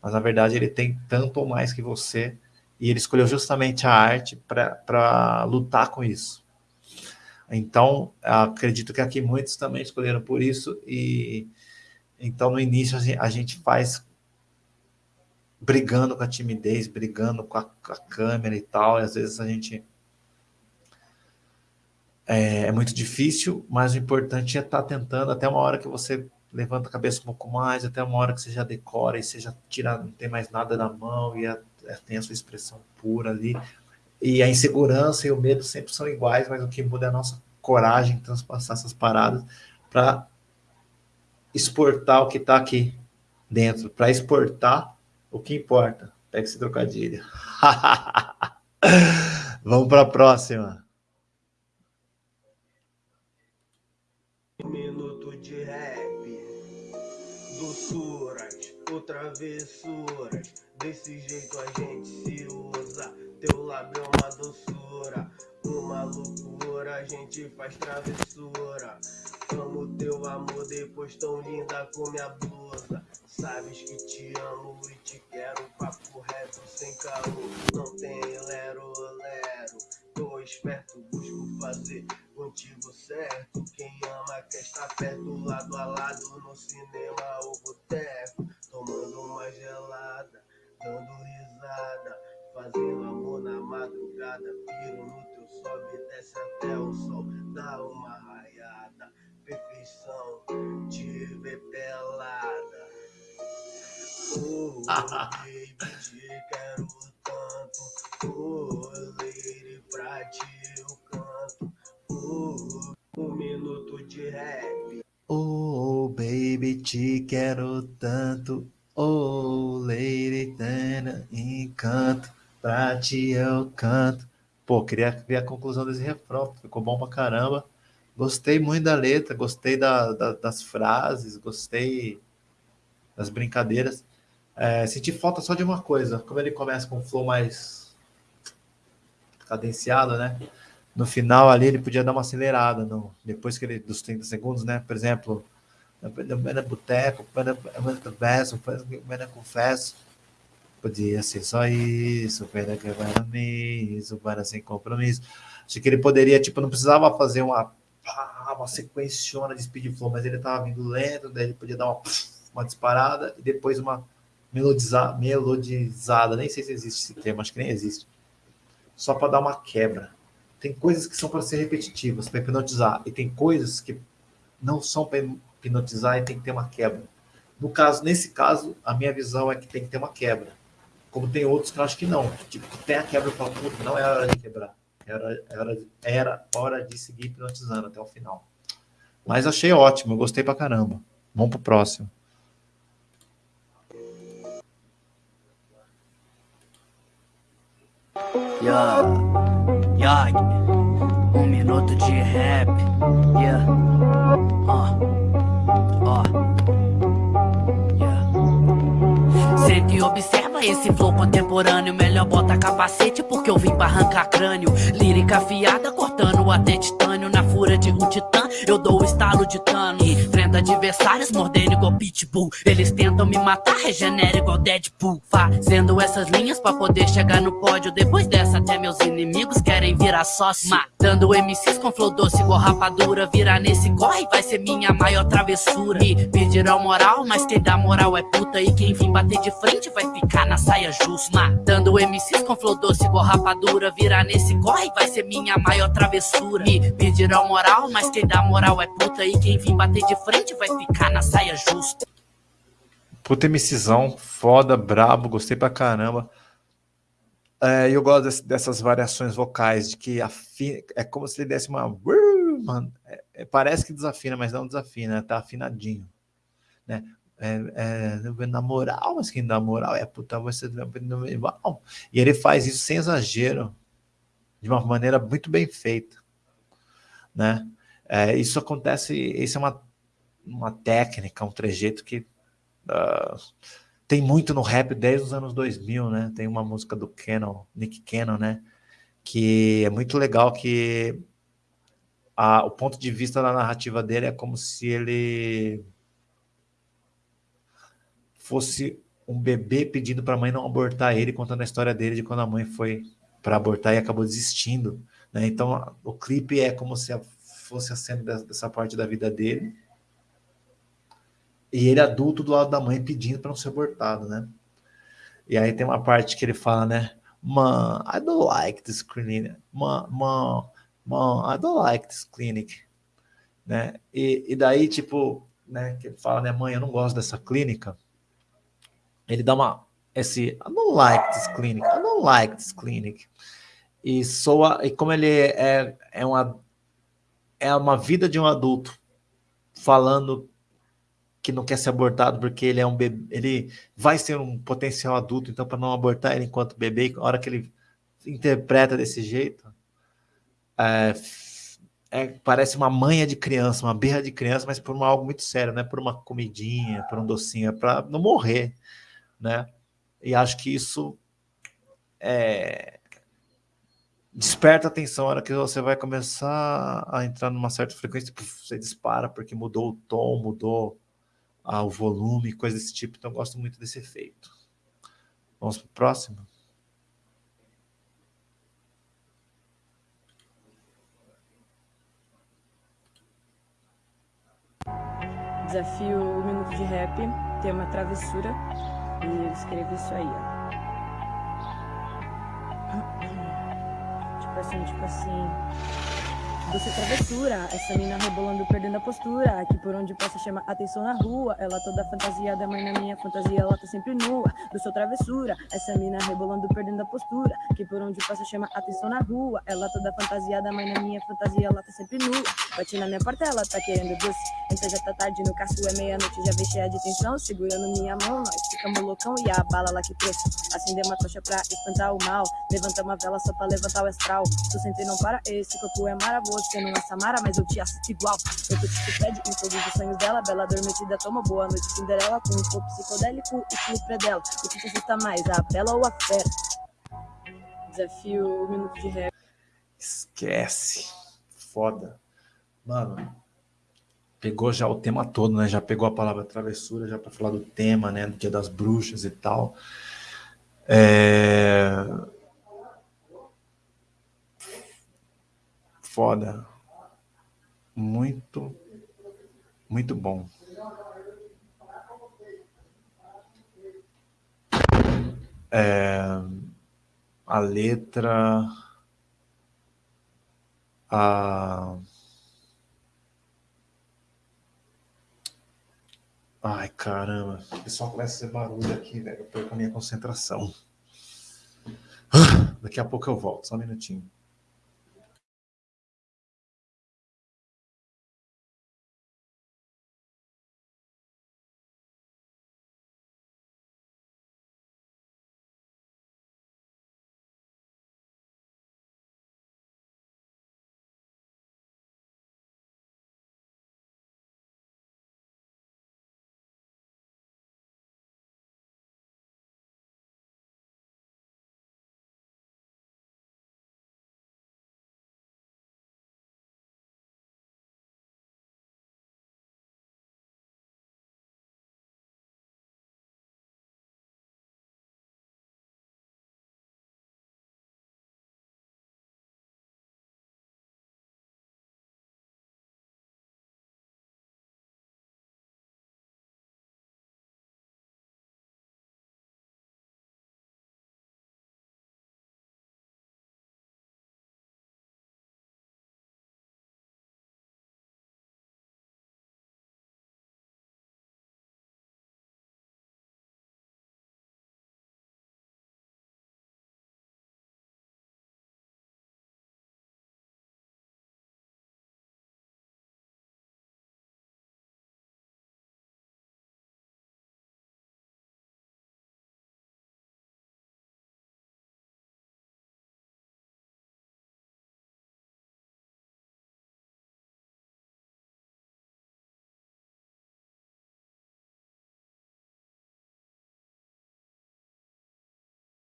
mas na verdade ele tem tanto ou mais que você, e ele escolheu justamente a arte para lutar com isso. Então, acredito que aqui muitos também escolheram por isso, e então no início a gente faz brigando com a timidez, brigando com a, com a câmera e tal, e às vezes a gente é, é, muito difícil, mas o importante é estar tá tentando até uma hora que você levanta a cabeça um pouco mais, até uma hora que você já decora e você já tira, não tem mais nada na mão e é, tem a sua expressão pura ali. E a insegurança e o medo sempre são iguais, mas o que muda é a nossa coragem transpassar essas paradas para exportar o que está aqui dentro, para exportar o que importa. Pega esse trocadilho. *laughs* Vamos para a próxima. Travessuras. Desse jeito a gente se usa. Teu lábio é uma doçura, uma loucura. A gente faz travessura. Amo teu amor, depois tão linda com minha blusa. Sabes que te amo e te quero. Papo reto, sem caô. Não tem lero, lero. Tô esperto, busco fazer contigo certo. Quem ama quer estar perto, lado a lado, no cinema ou boteco tomando uma gelada, dando risada, fazendo amor na madrugada, piro no teu sobe, desce até o sol, dá uma raiada, perfeição, te ver pelada. Oh, baby, quero tanto, oh, lady, pra ti eu canto, oh, um minuto de rap. Oh, baby, te quero tanto. Oh, lady, tana, encanto. Pra ti eu canto. Pô, queria ver a conclusão desse refrão. Ficou bom pra caramba. Gostei muito da letra, gostei da, da, das frases, gostei das brincadeiras. É, senti falta só de uma coisa. Como ele começa com um flow mais cadenciado, né? no final ali ele podia dar uma acelerada no, depois que ele dos 30 segundos, né? Por exemplo, na boteco, verso, confesso. Podia ser só isso, pena que isso, para sem compromisso. Acho que ele poderia, tipo, não precisava fazer uma, uma sequenciona de speed flow, mas ele tava vindo lento, daí ele podia dar uma, uma disparada e depois uma melodizada, melodizada, nem sei se existe esse termo, acho que nem existe. Só para dar uma quebra tem coisas que são para ser repetitivas, para hipnotizar, e tem coisas que não são para hipnotizar e tem que ter uma quebra. No caso, nesse caso, a minha visão é que tem que ter uma quebra. Como tem outros que eu acho que não. Tipo, tem a quebra fala, puta, não é hora de quebrar. Era, era, era hora de seguir hipnotizando até o final. Mas achei ótimo, gostei pra caramba. Vamos pro próximo. Yeah, yeah, um minuto de rap, yeah, ó, ó, yeah. Sente e observa esse flow contemporâneo, melhor bota capacete porque eu vim pra arrancar crânio. Lírica afiada cortando até titânio na fúria de um titã, eu dou o estalo de Thanos. Enfrenta adversários mordendo igual pitbull, eles tentam me matar, regenera igual Deadpool. Fazendo essas linhas pra poder chegar no pódio, depois dessa até meus inimigos querem virar sócio. Matando MCs com flow doce igual rapadura, virar nesse corre vai ser minha maior travessura. Me pedirão moral, mas quem dá moral é puta e quem vir bater de frente vai ficar na saia justa. Matando MCs com flow doce igual rapadura, virar nesse corre vai ser minha maior travessura. Me pedirão moral, mas quem dá moral é puta e quem vir bater de frente vai ficar na saia justa. Puta MCzão, foda, brabo, gostei pra caramba. É, eu gosto desse, dessas variações vocais, de que afina, é como se ele desse uma. Mano, é, é, parece que desafina, mas não desafina, tá afinadinho. Né? É, é, na moral, mas quem dá moral é puta, você. E ele faz isso sem exagero, de uma maneira muito bem feita. Né? É, isso acontece, isso é uma, uma técnica, um trejeito que uh, tem muito no rap desde os anos 2000, né? Tem uma música do Cannon, Nick Cannon, né? Que é muito legal que a, o ponto de vista da narrativa dele é como se ele fosse um bebê pedindo para a mãe não abortar ele, contando a história dele de quando a mãe foi para abortar e acabou desistindo. Né? Então, o clipe é como se fosse a cena dessa parte da vida dele. E ele adulto do lado da mãe pedindo para não ser abortado, né? E aí tem uma parte que ele fala, né? Man, I don't like this clinic. Man, man, man, I don't like this clinic. Né? E, e daí, tipo, né, que ele fala, né, mãe, eu não gosto dessa clínica. Ele dá uma, esse, I don't like this clinic, I don't like this clinic. E soa, e como ele é, é uma é uma vida de um adulto falando que não quer ser abortado porque ele é um bebê, ele vai ser um potencial adulto, então para não abortar ele enquanto bebê, a hora que ele interpreta desse jeito, é, é, parece uma manha de criança, uma berra de criança, mas por uma, algo muito sério, né? Por uma comidinha, por um docinho, é para não morrer, né? E acho que isso é, desperta atenção, a hora que você vai começar a entrar numa certa frequência, você dispara, porque mudou o tom, mudou ah, o volume, coisa desse tipo. Então, eu gosto muito desse efeito. Vamos para o próximo? Desafio um minuto de rap, tema travessura, escrevo isso aí, ó. *clears throat* tipo assim, tipo assim. Doce travessura, essa mina rebolando, perdendo a postura Que por onde passa chama atenção na rua. Ela toda fantasiada, mãe na minha fantasia Ela tá sempre nua, do seu travessura Essa mina rebolando, perdendo a postura Que por onde passa chama atenção na rua. Ela toda fantasiada, mãe na minha fantasia Ela tá sempre nua, bate na minha porta Ela tá querendo doce, então já tá tarde No caço é meia-noite, já vem cheia de tensão Segurando minha mão, nós ficamos loucão E a bala lá que trouxe, acender uma tocha pra espantar o mal Levanta uma vela só pra levantar o astral Tu sente não para, esse corpo é maravilhoso você não é Samara, mas eu te assisto igual. Eu tô te pede em todos os sonhos dela. Bela adormecida, toma boa noite, Cinderela. Com um corpo psicodélico, o clipe é dela. O que te assusta mais, a bela ou a fera? Desafio um minuto de rap. Esquece. Foda. Mano, pegou já o tema todo, né? Já pegou a palavra travessura, já para falar do tema, né? Do Dia das Bruxas e tal. É... Foda. Muito, muito bom. É, a letra, a, Ai, caramba. O pessoal começa a fazer barulho aqui, velho. Eu perco a minha concentração. Ah, Daqui a pouco eu volto, só um minutinho.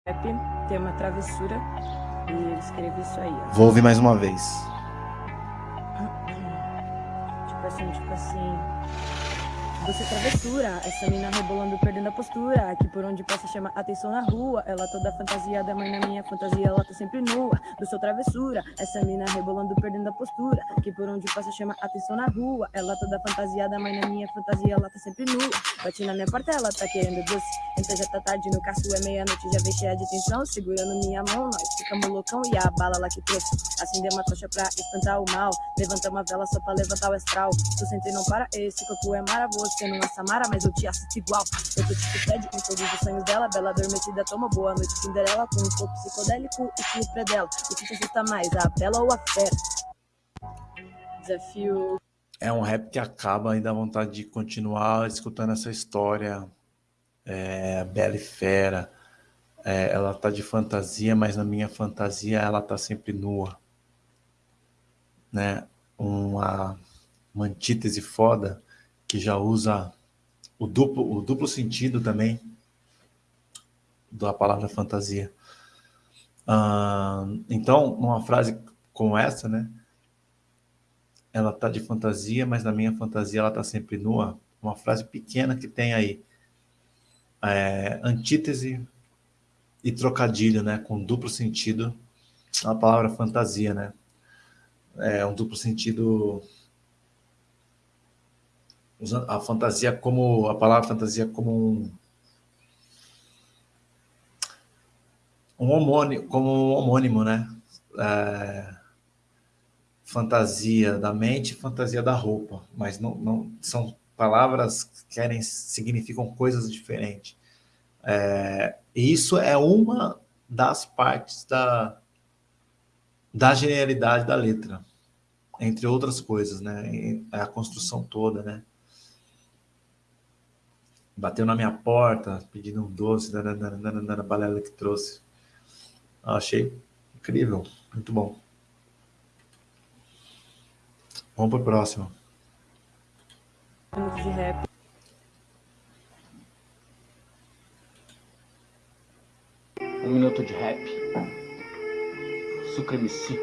Rap, tema travessura. E eu escrevi isso aí, ó. Vou ouvir mais uma vez. Tipo assim, tipo assim. Você travessura, essa mina rebolando, perdendo a postura. Que por onde passa chama atenção na rua. Ela toda fantasiada, mas na minha fantasia ela tá sempre nua. Do seu travessura, essa mina rebolando, perdendo a postura. Que por onde passa chama atenção na rua. Ela toda fantasiada, mas na minha fantasia ela tá sempre nua. Bate na minha porta, ela tá querendo doce. Então já tá tarde no caço, é meia-noite, já vem cheia de tensão. Segurando minha mão, nós ficamos loucão. E a bala lá que trouxe. Acender uma tocha pra espantar o mal. Levanta uma vela só pra levantar o astral. Tu senta e não para, esse corpo é mara. Você não é Samara, mas eu te assisto igual. Eu tô tipo Fred com todos os sonhos dela. Bela adormecida, toma boa noite, Cinderela. Com um corpo psicodélico, estilo pré-dela. O que te assusta mais, a bela ou a fera? Desafio. É um rap que acaba e dá vontade de continuar escutando essa história. É, Bela e Fera. É, ela tá de fantasia, mas na minha fantasia ela tá sempre nua. Né? Uma, uma antítese foda que já usa o duplo, o duplo sentido também da palavra fantasia. Então, numa frase como essa, né? Ela tá de fantasia, mas na minha fantasia ela tá sempre nua. Uma frase pequena que tem aí é, antítese e trocadilho, né? Com duplo sentido. A palavra fantasia, né? É um duplo sentido usando a fantasia como a palavra fantasia como um, um homônimo, como um homônimo, né? É, fantasia da mente, fantasia da roupa, mas não, não são palavras que querem significam coisas diferentes. É, e isso é uma das partes da da genialidade da letra, entre outras coisas, né? É a construção toda, né? bateu na minha porta pedindo um doce, na balela que trouxe. Achei incrível, muito bom. Vamos para o próximo. de rap. Minuto de rap. Sucremeci.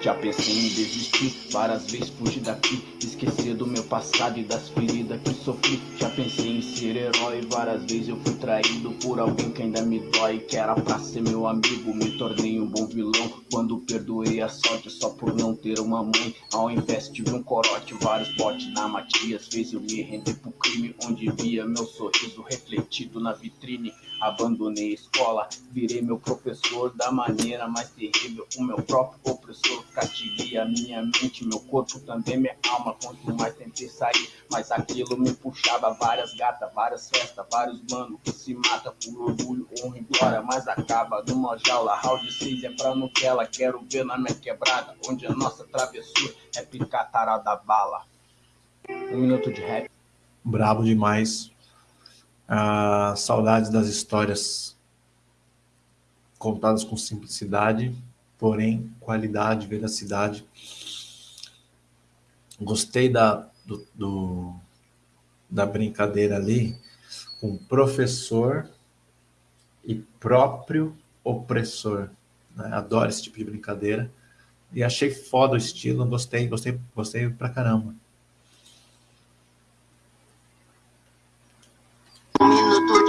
Já pensei em desistir, várias vezes fugir daqui Esquecer do meu passado e das feridas que sofri Já pensei em ser herói, várias vezes eu fui traído Por alguém que ainda me dói, que era pra ser meu amigo Me tornei um bom vilão, quando perdoei a sorte Só por não ter uma mãe, ao invés tive um corote Vários botes na Matias, fez eu me render pro crime Onde via meu sorriso refletido na vitrine abandonei a escola, virei meu professor da maneira mais terrível. O meu próprio opressor cativei a minha mente, meu corpo também, minha alma. Quanto mais tentei sair, mas aquilo me puxava. Várias gatas, várias festas, vários manos que se mata por orgulho, honra e glória, mas acaba numa jaula. Round 6 é pra Nutella, quero ver na minha quebrada, onde a nossa travessura é picar tarada bala. Um minuto de rap. Brabo demais. Ah, saudades das histórias contadas com simplicidade, porém qualidade, veracidade. Gostei da, do, do, da brincadeira ali com professor e próprio opressor. Né? Adoro esse tipo de brincadeira. E achei foda o estilo, gostei, gostei, gostei pra caramba.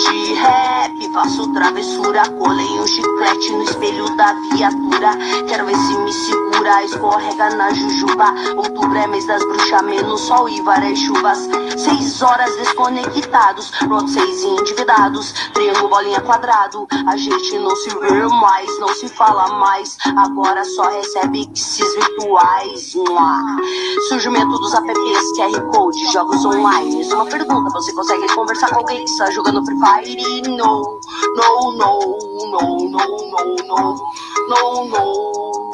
she de rap, faço travessura Colei um chiclete no espelho da viatura. Quero ver se me segura, escorrega na jujuba. Outubro é mês das bruxas, menos sol e várias chuvas. Seis horas desconectados, pronto, seis endividados. Triângulo, bolinha, quadrado. A gente não se vê mais, não se fala mais. Agora só recebe esses virtuais. Surgimento dos apps, QR Code, jogos online. Uma pergunta, você consegue conversar com alguém que está jogando Free Fire? No, no, no, no, no, no, no, no, no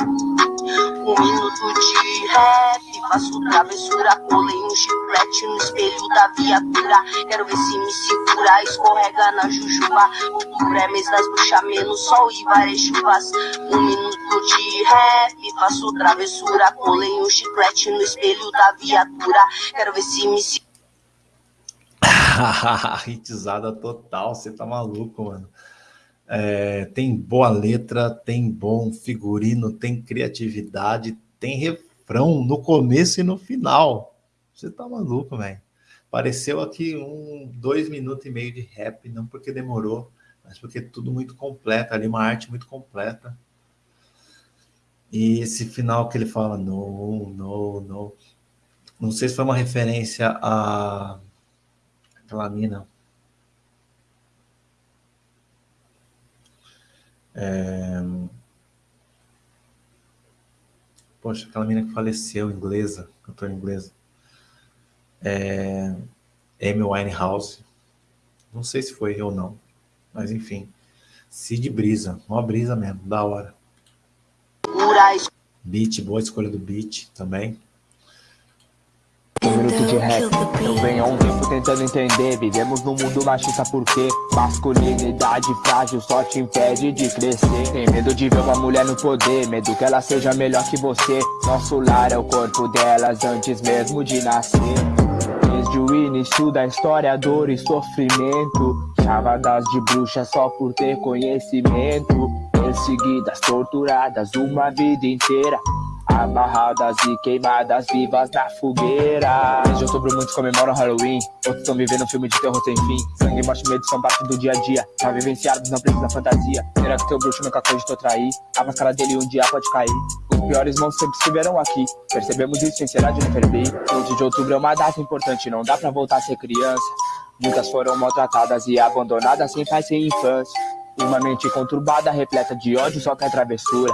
Um minuto de rap, faço travessura Colei um chiclete no espelho da viatura Quero ver se me segura, escorrega na jujuba Outubro é mês das bruxas, menos sol e várias chuvas Um minuto de rap, faço travessura Colei um chiclete no espelho da viatura Quero ver se me segura *laughs* Hitizada total, você tá maluco, mano. É, tem boa letra, tem bom figurino, tem criatividade, tem refrão no começo e no final. Você tá maluco, velho. Pareceu aqui um dois minutos e meio de rap, não porque demorou, mas porque tudo muito completo, ali uma arte muito completa. E esse final que ele fala, no, no, no. Não sei se foi uma referência a aquela mina. É... Poxa, aquela mina que faleceu, inglesa, cantora inglesa. É... Amy Winehouse. Não sei se foi ou não, mas enfim. Cid Brisa, uma brisa mesmo, da hora. Beat, boa escolha do beat também. Um minuto de rap, eu venho há um tempo tentando entender. Vivemos num mundo machista porque Masculinidade frágil só te impede de crescer. Tem medo de ver uma mulher no poder Medo que ela seja melhor que você. Nosso lar é o corpo delas antes mesmo de nascer. Desde o início da história, dor e sofrimento. Chavadas de bruxa só por ter conhecimento. Perseguidas, torturadas uma vida inteira Amarradas e queimadas vivas na fogueira. Desde outubro muitos comemoram Halloween Outros estão vivendo um filme de terror sem fim. Sangue, morte e medo são parte do dia a dia. Já vivenciados, não precisa fantasia. Será que teu bruxo nunca cogitou trair? A máscara dele um dia pode cair. Os piores monstros sempre estiveram aqui. Percebemos isso sem ser de Neferbi 12 de outubro é uma data importante Não dá pra voltar a ser criança. Muitas foram maltratadas e abandonadas Sem pai, sem infância. Uma mente conturbada, repleta de ódio Só quer travessura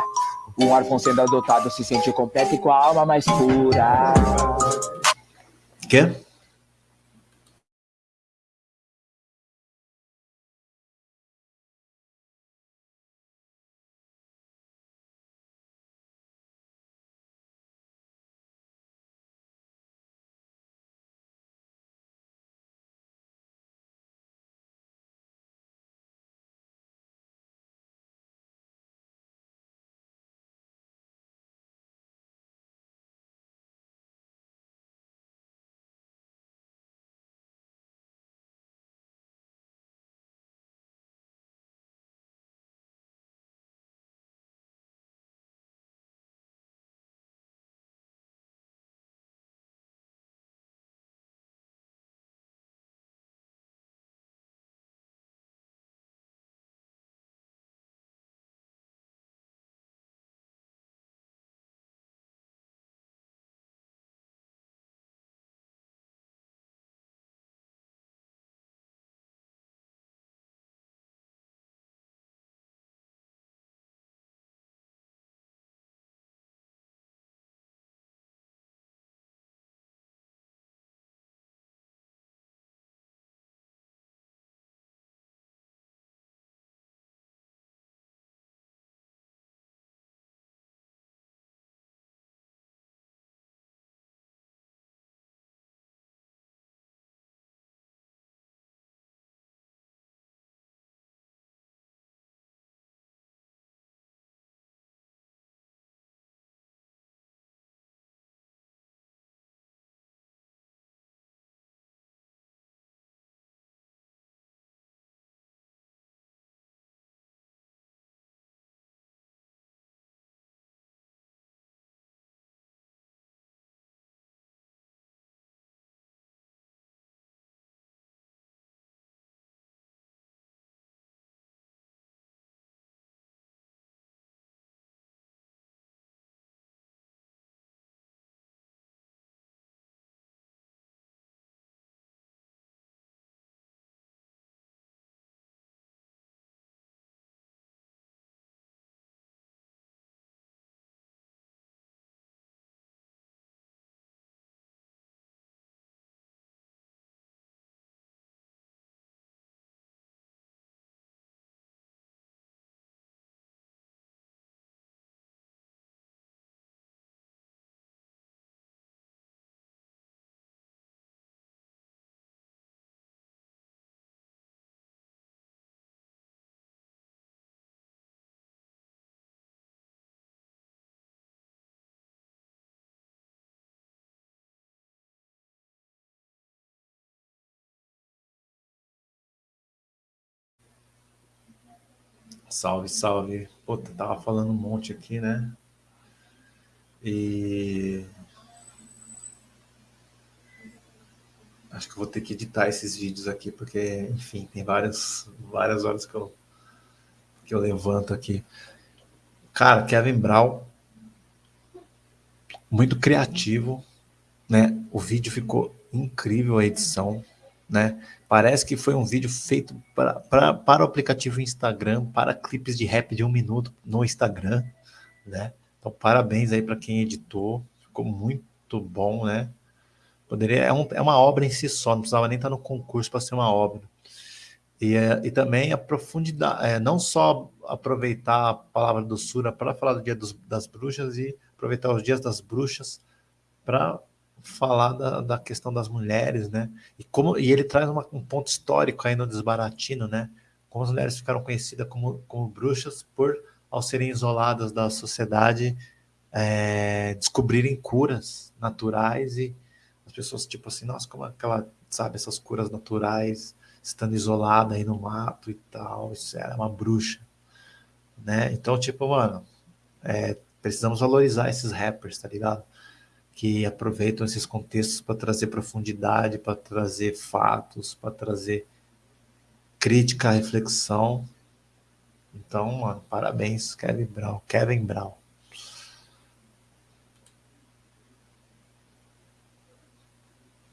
um órfão sendo adotado se sente completo e com a alma mais pura. Quê? Salve, salve. Puta, tava falando um monte aqui, né? E. Acho que vou ter que editar esses vídeos aqui, porque, enfim, tem várias, várias horas que eu, que eu levanto aqui. Cara, Kevin Brown, muito criativo, né? O vídeo ficou incrível, a edição, né? Parece que foi um vídeo feito pra, pra, para o aplicativo Instagram, para clipes de rap de um minuto no Instagram, né? Então, parabéns aí para quem editou, ficou muito bom, né? Poderia, é, um, é uma obra em si só, não precisava nem estar no concurso para ser uma obra. E, é, e também a profundidade, é, não só aproveitar a palavra do Sura para falar do Dia dos, das Bruxas e aproveitar os Dias das Bruxas para falar da, da questão das mulheres, né? E, como, e ele traz uma, um ponto histórico aí no Desbaratino, né? Como as mulheres ficaram conhecidas como, como bruxas por, ao serem isoladas da sociedade, é, descobrirem curas naturais e as pessoas, tipo assim, nossa, como aquela, sabe, essas curas naturais, estando isolada aí no mato e tal, isso era uma bruxa, né? Então, tipo, mano, é, precisamos valorizar esses rappers, tá ligado? Que aproveitam esses contextos para trazer profundidade, para trazer fatos, para trazer crítica, reflexão. Então, mano, parabéns, Kevin Brown. Kevin Brown.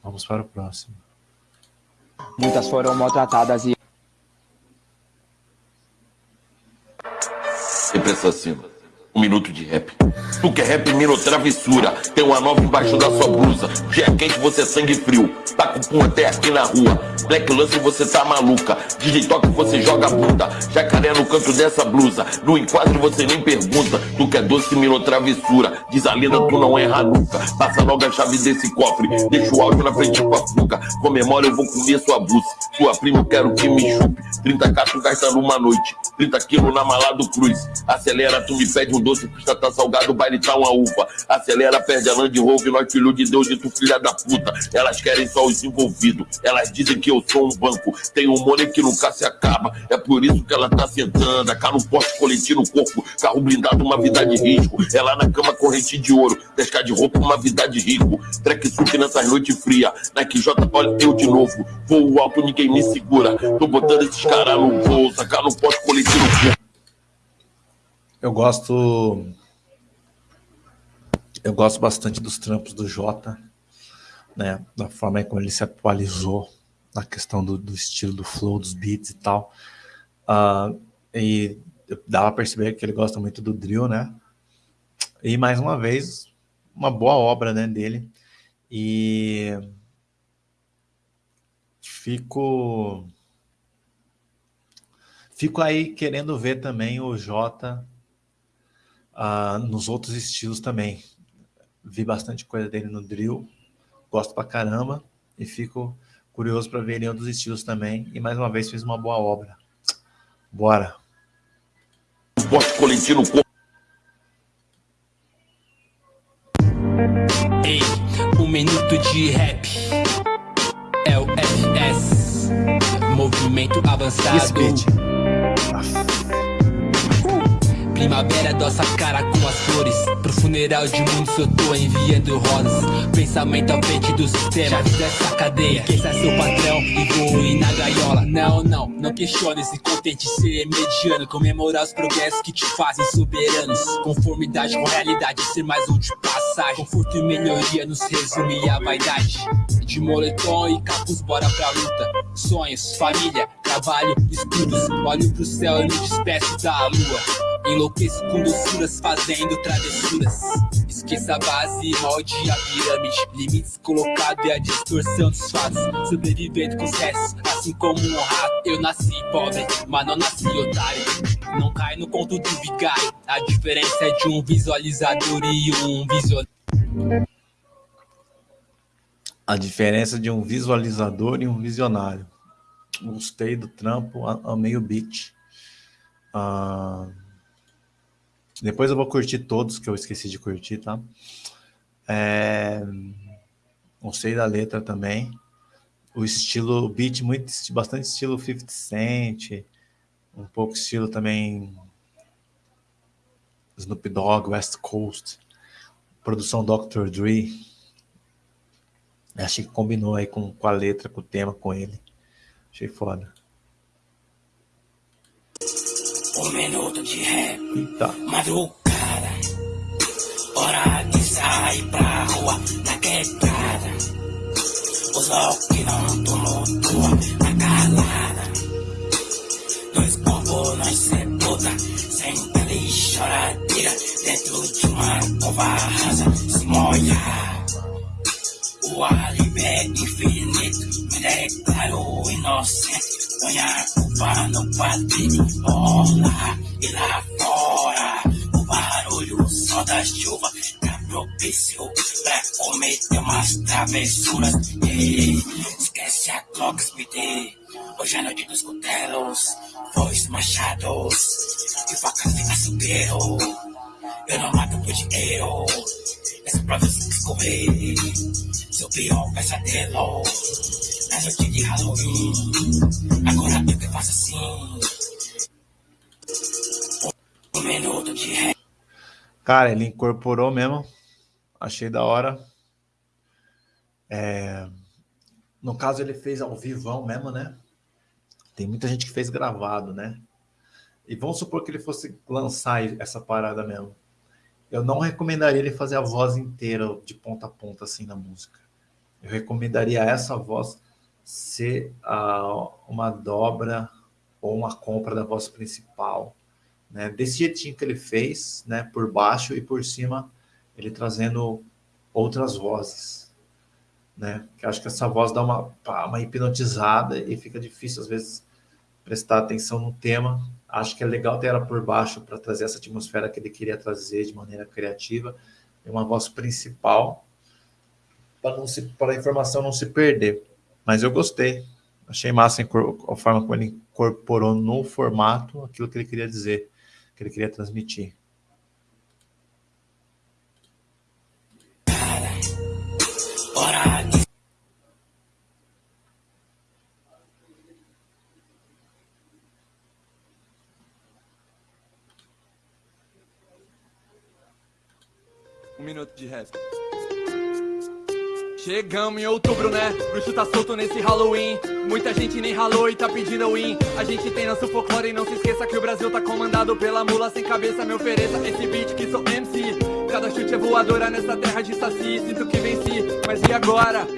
Vamos para o próximo. Muitas foram maltratadas e. Sempre assassino. Um minuto de rap. Tu quer rap, miro travessura. Tem uma nova embaixo da sua blusa. Dia quente, você é sangue frio. Tá com pum até aqui na rua. Black Lance, você tá maluca. DJ você joga bunda. Jacaré no canto dessa blusa. No enquadro, você nem pergunta. Tu quer doce, miro travessura. Diz a lenda, tu não erra nunca. Passa logo a chave desse cofre. Deixa o áudio na frente com a fuga. Comemora, eu vou comer sua buce. Sua prima, eu quero que me chupe. 30 catos gastando uma noite. 30 quilos na mala do Cruz. Acelera, tu me pede um doce, custa tá salgado, baile tá uma uva. Acelera, perde a Land Rover, nós filho de Deus, de tu filha da puta. Elas querem só os envolvidos. Elas dizem que eu sou um banco. Tem um money que nunca se acaba. É por isso que ela tá sentando. Cá no poste coletivo no corpo. Carro blindado, uma vida de risco. Ela na cama, corrente de ouro. Pescar de roupa, uma vida de rico. Track suque nessas noites frias. Nike J, olha eu de novo. Voo alto, ninguém me segura. Tô botando esses caras no voo. Sacar no poste coletivo no corpo. Eu gosto. Eu gosto bastante dos trampos do Jota, né? Da forma como ele se atualizou na questão do, do estilo, do flow, dos beats e tal. Uh, e dava a perceber que ele gosta muito do drill, né? E mais uma vez, uma boa obra né, dele. E fico fico aí querendo ver também o Jota uh, nos outros estilos também. Vi bastante coisa dele no drill, gosto pra caramba e fico curioso para ver ele em outros estilos também. E mais uma vez fez uma boa obra. Bora! Ei, um minuto de rap é o FS, movimento avançado. Primavera doça cara com as flores. Pro funeral de muitos eu tô enviando rosas. Pensamento à frente do sistema Chaves dessa cadeia. Quem sai seu patrão e voe na gaiola. Não, não, não questione se contente ser mediano. Comemorar os progressos que te fazem soberanos. Conformidade com realidade, ser mais um de passagem. Conforto e melhoria nos resume a vaidade. De moletom e capuz, bora pra luta. Sonhos, família, trabalho, estudos. Olho pro céu e me despeço da lua Enlouqueço com doçuras fazendo travessuras. Esqueça a base, molde a pirâmide. Limites colocados e a distorção dos fatos. Sobrevivendo com sucesso, assim como um rato. Eu nasci pobre, mas não nasci otário. Não cai no conto do vigário A diferença é de um visualizador e um visionário A diferença de um visualizador e um visionário. Gostei do trampo, amei o beat. Uh, depois eu vou curtir todos que eu esqueci de curtir, tá? É... Gostei da letra também. O estilo, o beat, muito, bastante estilo 50 Cent. um pouco estilo também Snoop Dogg, West Coast, produção Dr. Dre. Achei que combinou aí com, com a letra, com o tema, com ele. Achei foda. Um minuto de rap, Eita. madrugada. Hora de sair pra rua, na quebrada. Os loucos que não tumultua na calada. Dois bombos, nós sepulta, pele e choradeira. Dentro de uma cova rasa, se molha. O álibi é infinito, me declaro inocente. A culpa no rola e lá fora. O barulho, som da chuva, tá propício pra cometer umas travessuras. E esquece a Glock Speed, hoje é noite dos cutelos, foices, machados e facas de açougueiro. Eu não mato por dinheiro, essa prova eu escorrer. Seu pior pesadelo, de Halloween. Agora eu que faço assim. Um minuto de ré. Cara, ele incorporou mesmo. Achei da hora. É, No caso, ele fez ao vivão mesmo, né? Tem muita gente que fez gravado, né? E vamos supor que ele fosse lançar essa parada mesmo. Eu não recomendaria ele fazer a voz inteira, de ponta a ponta, assim, na música. Eu recomendaria essa voz ser uma dobra ou uma compra da voz principal, né? Desse jeitinho que ele fez, né? Por baixo e por cima, ele trazendo outras vozes, né? Que acho que essa voz dá uma, uma hipnotizada e fica difícil às vezes prestar atenção no tema. Acho que é legal ter ela por baixo para trazer essa atmosfera que ele queria trazer de maneira criativa, e uma voz principal para a informação não se perder. Mas eu gostei. Achei massa a forma como ele incorporou no formato aquilo que ele queria dizer, que ele queria transmitir. Um minuto de rap. Chegamos em outubro, né? Bruxo tá solto nesse Halloween. Muita gente nem ralou e tá pedindo win. A gente tem nosso folclore e não se esqueça que o Brasil tá comandado pela mula sem cabeça. Me ofereça esse beat que sou MC. Cada chute é voadora nessa terra de saci. Sinto que venci, mas e agora?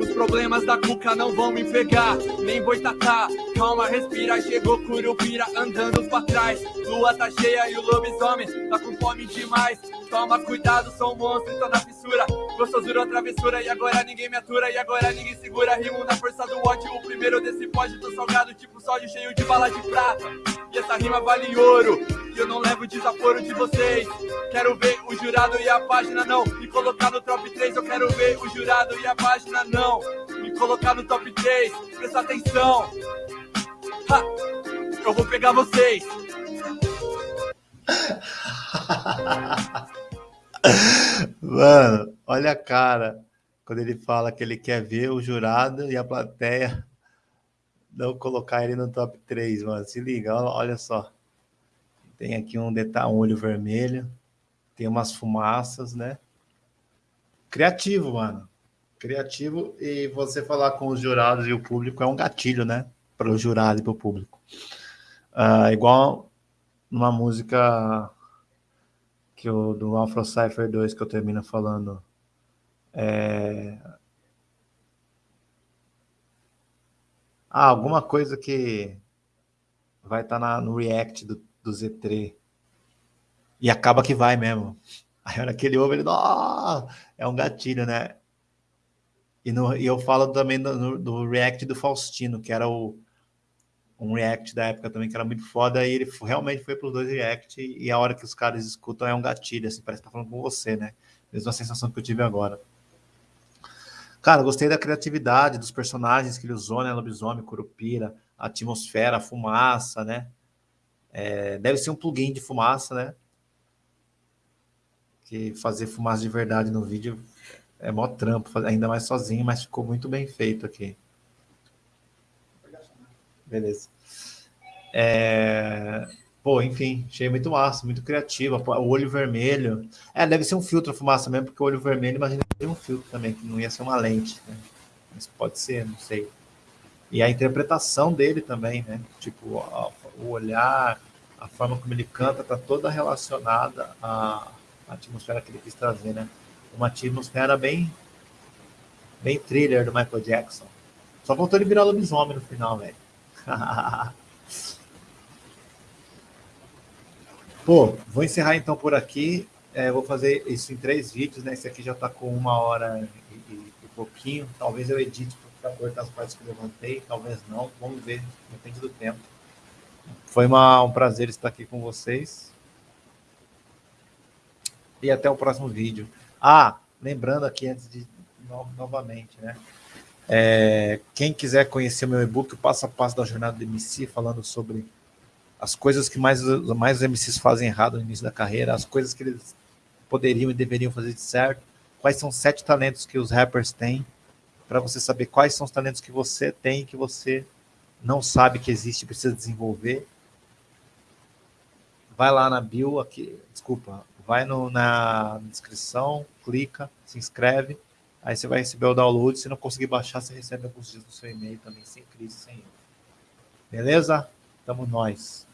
Os problemas da cuca não vão me pegar, nem boitatá. Calma, respira, chegou Curupira andando pra trás. Lua tá cheia e o lobisomem tá com fome demais. Toma cuidado, sou um monstro, tô na fissura. Gostosura, travessura, e agora ninguém me atura, e agora ninguém segura. Rimo na força do ódio, o primeiro desse pódio. Tô salgado, tipo sódio, cheio de bala de prata. E essa rima vale ouro, e eu não levo desaforo de vocês. Quero ver o jurado e a página não me colocar no top 3. Eu quero ver o jurado e a página não me colocar no top 3. Presta atenção, eu vou pegar vocês. *laughs* Mano, olha a cara quando ele fala que ele quer ver o jurado e a plateia não colocar ele no top 3, mano. Se liga, olha só. Tem aqui um detalhe, um olho vermelho, tem umas fumaças, né? Criativo, mano. Criativo e você falar com os jurados e o público é um gatilho, né? Para o jurado e para o público. Uh, igual numa música que o do Afro Cypher 2 que eu termino falando é... ah, alguma coisa que vai estar tá no react do, do Z3 e acaba que vai mesmo. *laughs* Aí a hora que ele ouve, é um gatilho, né? E, no, e eu falo também do, do react do Faustino, que era o, um react da época também que era muito foda, e ele realmente foi para os dois react, e a hora que os caras escutam é um gatilho, assim, parece que tá falando com você, né? Mesma sensação que eu tive agora. Cara, gostei da criatividade dos personagens que ele usou, né? Lobisomem, Curupira, a atmosfera, a fumaça, né? É, deve ser um plugin de fumaça, né? Que fazer fumaça de verdade no vídeo é mó trampo, ainda mais sozinho, mas ficou muito bem feito aqui. Beleza. É... Pô, enfim, achei muito massa, muito criativa. O olho vermelho. É, deve ser um filtro fumaça mesmo, porque o olho vermelho, imagina que tem um filtro também, que não ia ser uma lente, né? Mas pode ser, não sei. E a interpretação dele também, né? Tipo, o olhar, a forma como ele canta, tá toda relacionada à atmosfera que ele quis trazer, né? Uma atmosfera bem, bem thriller do Michael Jackson. Só faltou ele virar lobisomem no final, velho. *laughs* Pô, vou encerrar então por aqui. É, vou fazer isso em três vídeos, né? Esse aqui já está com uma hora e, e, e, pouquinho. Talvez eu edite para cortar as partes que eu levantei, talvez não. Vamos ver, depende do tempo. Foi uma, um prazer estar aqui com vocês. E até o próximo vídeo. Ah, lembrando aqui antes de no, novamente, né? É, quem quiser conhecer meu e-book, o passo a passo da jornada do MC, falando sobre as coisas que mais, mais os MCs fazem errado no início da carreira, as coisas que eles poderiam e deveriam fazer de certo, quais são sete talentos que os rappers têm, para você saber quais são os talentos que você tem que você não sabe que existe e precisa desenvolver. Vai lá na bio, aqui, desculpa, vai no, na descrição, clica, se inscreve, aí você vai receber o download, se não conseguir baixar, você recebe alguns dias no seu e-mail também, sem crise, sem erro. Beleza? Tamo nós.